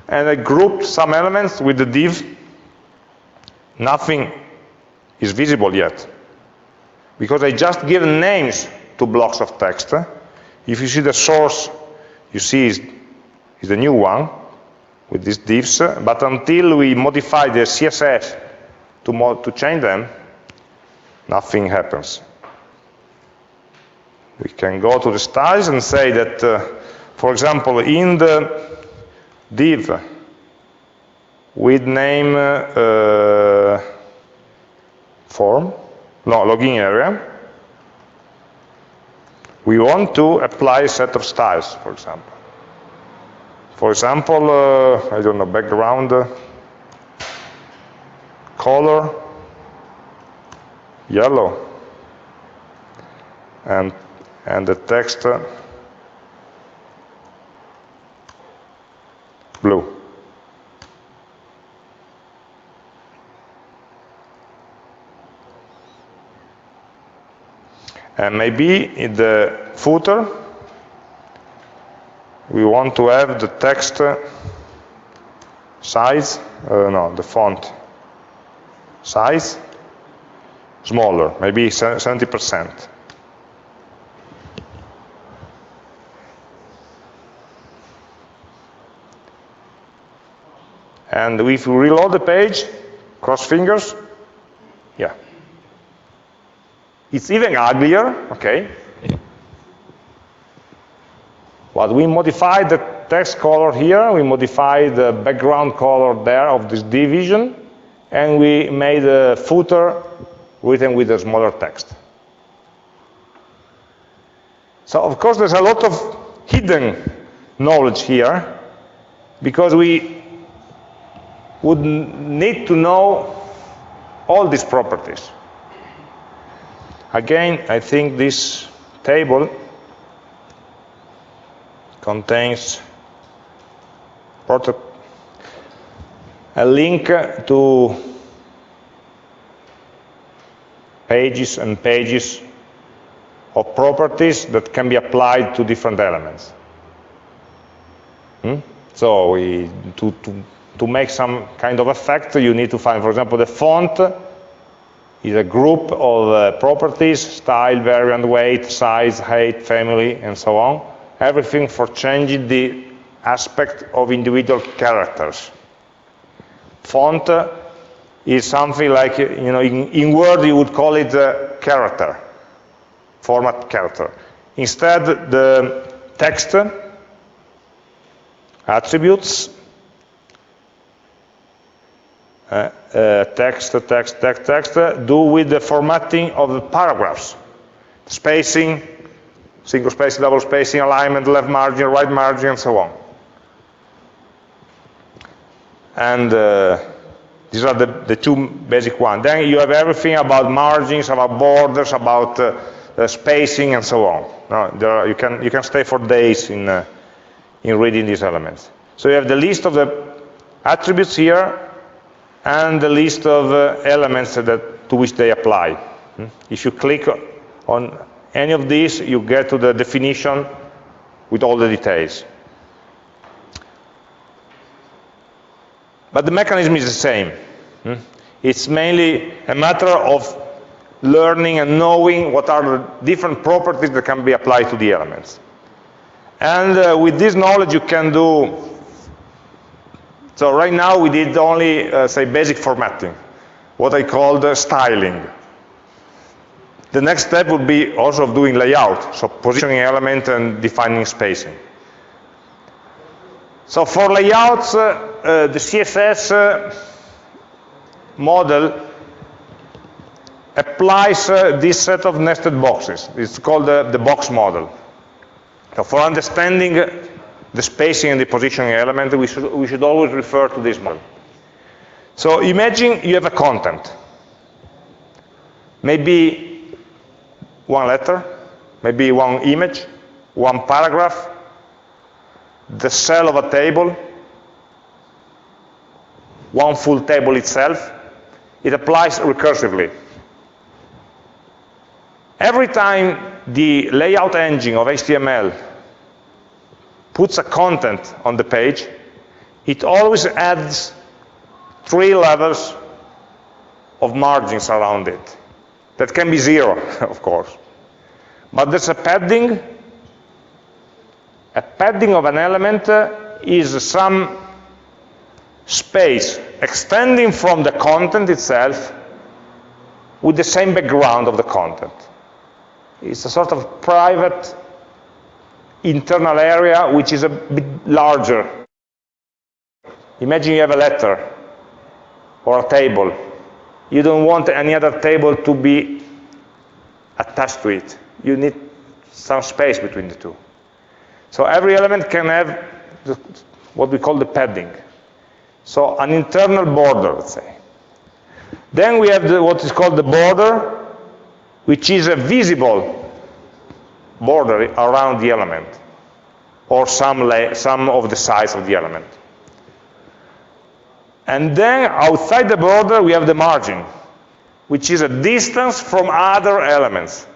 and I grouped some elements with the div. Nothing is visible yet because I just give names to blocks of text. If you see the source, you see is, is the new one with these divs, but until we modify the CSS to, to change them, nothing happens. We can go to the styles and say that uh, for example, in the div with name uh, form, no, login area, we want to apply a set of styles, for example. For example, uh, I don't know, background, color, yellow, and, and the text blue. And maybe in the footer, we want to have the text size, uh, no, the font size smaller, maybe 70%. And if we reload the page, cross fingers, yeah. It's even uglier, okay? But we modified the text color here, we modified the background color there of this division, and we made a footer written with a smaller text. So of course there's a lot of hidden knowledge here, because we would need to know all these properties. Again, I think this table contains a link to pages and pages of properties that can be applied to different elements. Hmm? So we, to, to, to make some kind of effect, you need to find, for example, the font is a group of uh, properties, style, variant, weight, size, height, family, and so on everything for changing the aspect of individual characters. Font is something like, you know, in, in Word you would call it a character, format character. Instead, the text attributes, uh, uh, text, text, text, text, do with the formatting of the paragraphs, spacing, single spacing, double spacing, alignment, left margin, right margin, and so on. And uh, these are the, the two basic ones. Then you have everything about margins, about borders, about uh, uh, spacing, and so on. No, are, you, can, you can stay for days in, uh, in reading these elements. So you have the list of the attributes here, and the list of uh, elements that, to which they apply. Hmm? If you click on any of these, you get to the definition with all the details. But the mechanism is the same. Hmm? It's mainly a matter of learning and knowing what are the different properties that can be applied to the elements. And uh, with this knowledge, you can do, so right now we did only, uh, say, basic formatting, what I called uh, styling. The next step would be also of doing layout, so positioning element and defining spacing. So for layouts, uh, uh, the CSS uh, model applies uh, this set of nested boxes. It's called the box model. So for understanding the spacing and the positioning element, we should, we should always refer to this model. So imagine you have a content. Maybe one letter, maybe one image, one paragraph, the cell of a table, one full table itself, it applies recursively. Every time the layout engine of HTML puts a content on the page, it always adds three levels of margins around it. That can be zero, of course. But there's a padding. A padding of an element uh, is some space extending from the content itself with the same background of the content. It's a sort of private internal area which is a bit larger. Imagine you have a letter or a table you don't want any other table to be attached to it. You need some space between the two. So every element can have the, what we call the padding. So an internal border, let's say. Then we have the, what is called the border, which is a visible border around the element, or some, some of the size of the element. And then outside the border, we have the margin, which is a distance from other elements.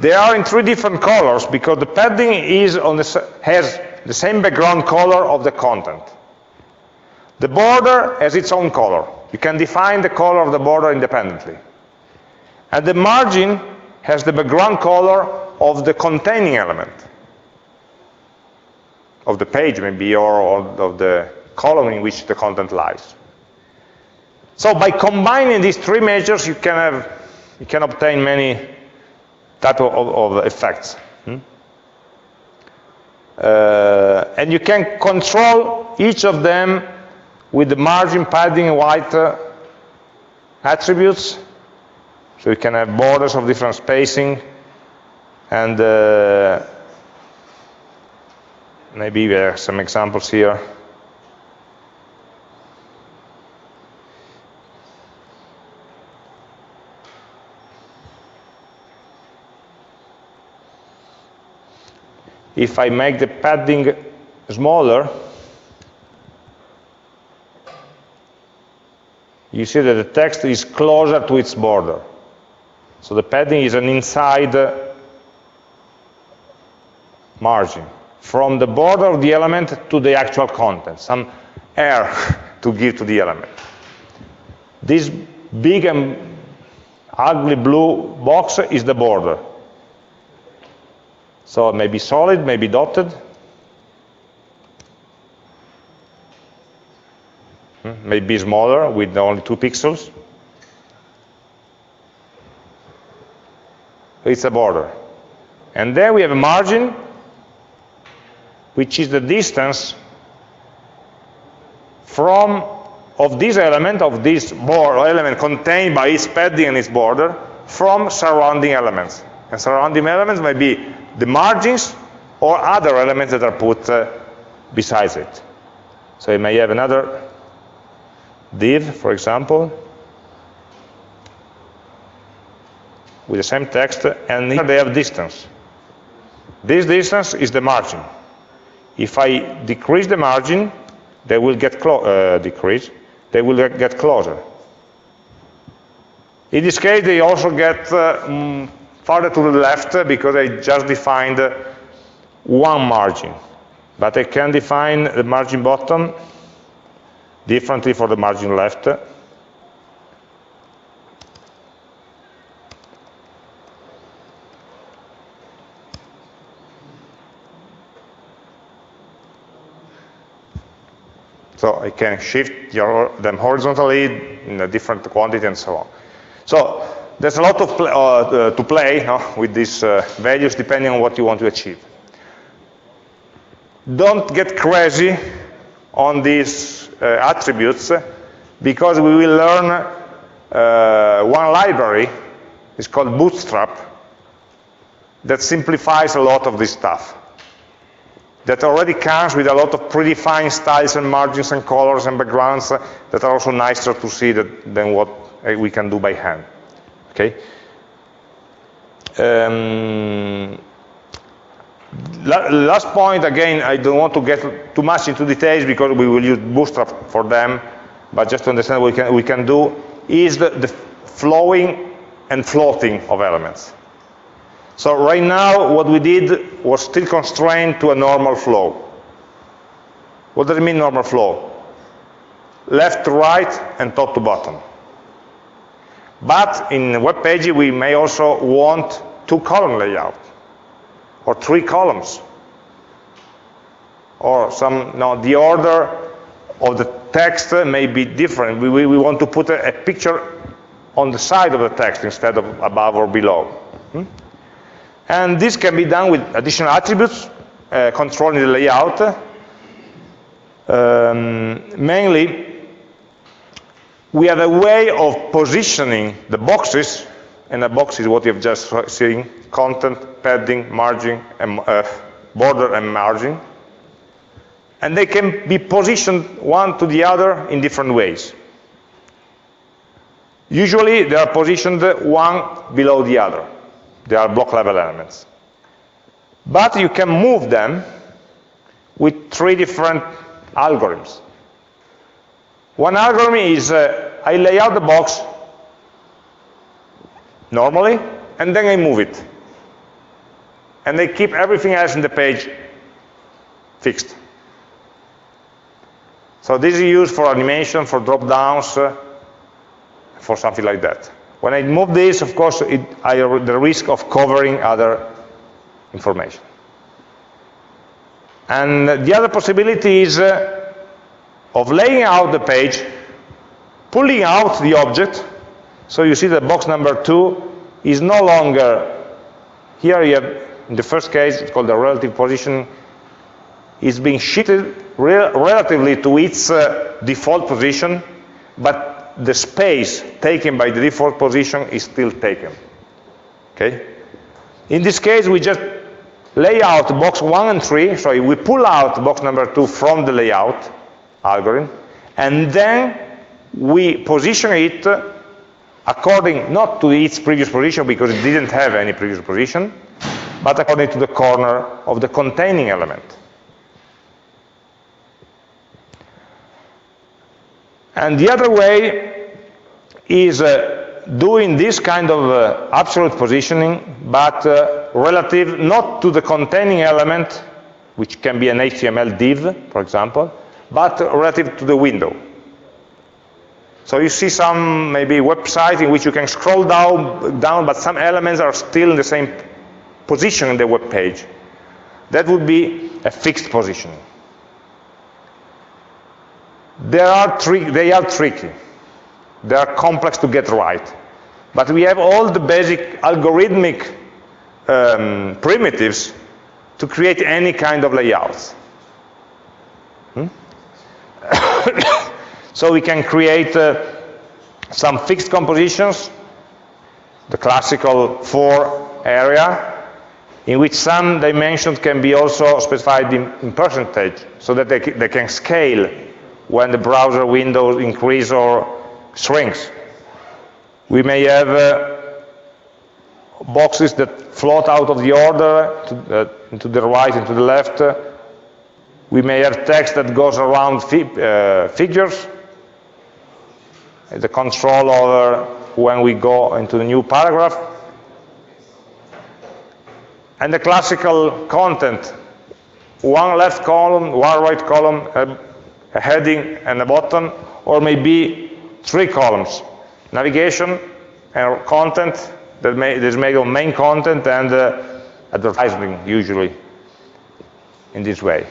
They are in three different colors because the padding is on the, has the same background color of the content. The border has its own color. You can define the color of the border independently. And the margin has the background color of the containing element. Of the page, maybe, or, of the column in which the content lies. So by combining these three measures, you can, have, you can obtain many type of, of effects. Hmm? Uh, and you can control each of them with the margin, padding, white uh, attributes. So you can have borders of different spacing and uh, maybe there are some examples here. if I make the padding smaller, you see that the text is closer to its border. So the padding is an inside margin from the border of the element to the actual content, some air to give to the element. This big and ugly blue box is the border. So it may be solid, maybe dotted. Hmm, maybe smaller with only two pixels. It's a border. And then we have a margin, which is the distance from of this element, of this border element contained by its padding and its border, from surrounding elements. And surrounding elements may be the margins or other elements that are put uh, besides it. So you may have another div, for example, with the same text, and here they have distance. This distance is the margin. If I decrease the margin, they will get uh, decrease, they will get closer. In this case, they also get uh, mm, farther to the left because I just defined one margin. But I can define the margin bottom differently for the margin left. So I can shift your, them horizontally in a different quantity and so on. So there's a lot of pl uh, uh, to play no, with these uh, values depending on what you want to achieve. Don't get crazy on these uh, attributes because we will learn uh, one library, it's called Bootstrap, that simplifies a lot of this stuff. That already comes with a lot of predefined styles and margins and colors and backgrounds that are also nicer to see that, than what we can do by hand. Okay. Um, last point, again, I don't want to get too much into details because we will use Bootstrap for them, but just to understand what we can, we can do, is the, the flowing and floating of elements. So right now, what we did was still constrained to a normal flow. What does it mean, normal flow? Left to right and top to bottom. But in web pages, we may also want two column layout or three columns or some, no, the order of the text may be different. We, we, we want to put a, a, picture on the side of the text instead of above or below. Hmm? And this can be done with additional attributes, uh, controlling the layout. Um, mainly, we have a way of positioning the boxes, and a box is what you have just seen, content, padding, margin, and, uh, border and margin. And they can be positioned one to the other in different ways. Usually they are positioned one below the other. They are block level elements. But you can move them with three different algorithms. One algorithm is uh, I lay out the box normally, and then I move it. And I keep everything else in the page fixed. So this is used for animation, for drop-downs, uh, for something like that. When I move this, of course, it, I the risk of covering other information. And the other possibility is uh, of laying out the page, pulling out the object, so you see that box number two is no longer, here you have, in the first case, it's called the relative position, is being shifted re relatively to its uh, default position, but the space taken by the default position is still taken. Okay? In this case, we just lay out box 1 and 3, so we pull out box number 2 from the layout algorithm, and then we position it according not to its previous position because it didn't have any previous position, but according to the corner of the containing element. And the other way is uh, doing this kind of uh, absolute positioning, but uh, relative not to the containing element, which can be an HTML div, for example, but relative to the window. So you see some maybe website in which you can scroll down, down, but some elements are still in the same position in the web page. That would be a fixed position. They are, they are tricky. They are complex to get right. But we have all the basic algorithmic um, primitives to create any kind of layouts. Hmm? so we can create uh, some fixed compositions, the classical four area, in which some dimensions can be also specified in, in percentage, so that they, they can scale when the browser window increase or shrinks. We may have uh, boxes that float out of the order to, uh, to the right and to the left. We may have text that goes around fi uh, figures. The control over when we go into the new paragraph. And the classical content, one left column, one right column, uh, a heading and a button, or maybe three columns, navigation and content that, may, that is made of main content and uh, advertising usually in this way.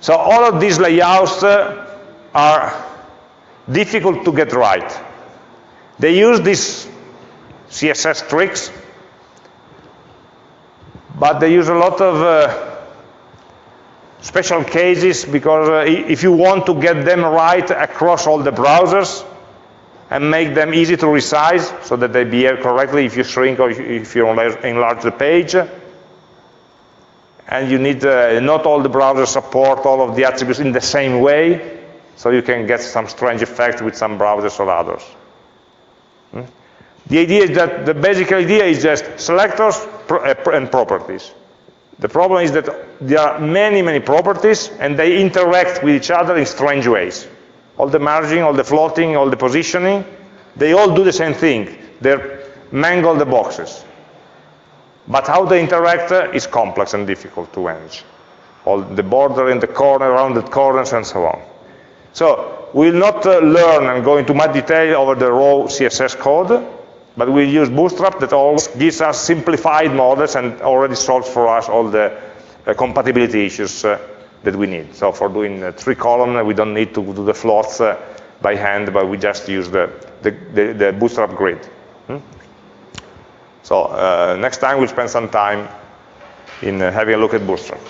So all of these layouts uh, are difficult to get right. They use these CSS tricks, but they use a lot of uh, special cases because uh, if you want to get them right across all the browsers and make them easy to resize so that they behave correctly if you shrink or if you enlarge the page, and you need, uh, not all the browsers support all of the attributes in the same way, so you can get some strange effects with some browsers or others. Hmm? The idea is that the basic idea is just selectors uh, and properties. The problem is that there are many, many properties, and they interact with each other in strange ways. All the merging, all the floating, all the positioning, they all do the same thing. They mangle the boxes. But how they interact is complex and difficult to manage. All the border in the corner, around the corners, and so on. So we'll not uh, learn and go into much detail over the raw CSS code, but we use Bootstrap that always gives us simplified models and already solves for us all the uh, compatibility issues uh, that we need. So for doing uh, three column, we don't need to do the floats uh, by hand, but we just use the, the, the, the Bootstrap grid. Hmm? So uh, next time we'll spend some time in uh, having a look at Bootstrap.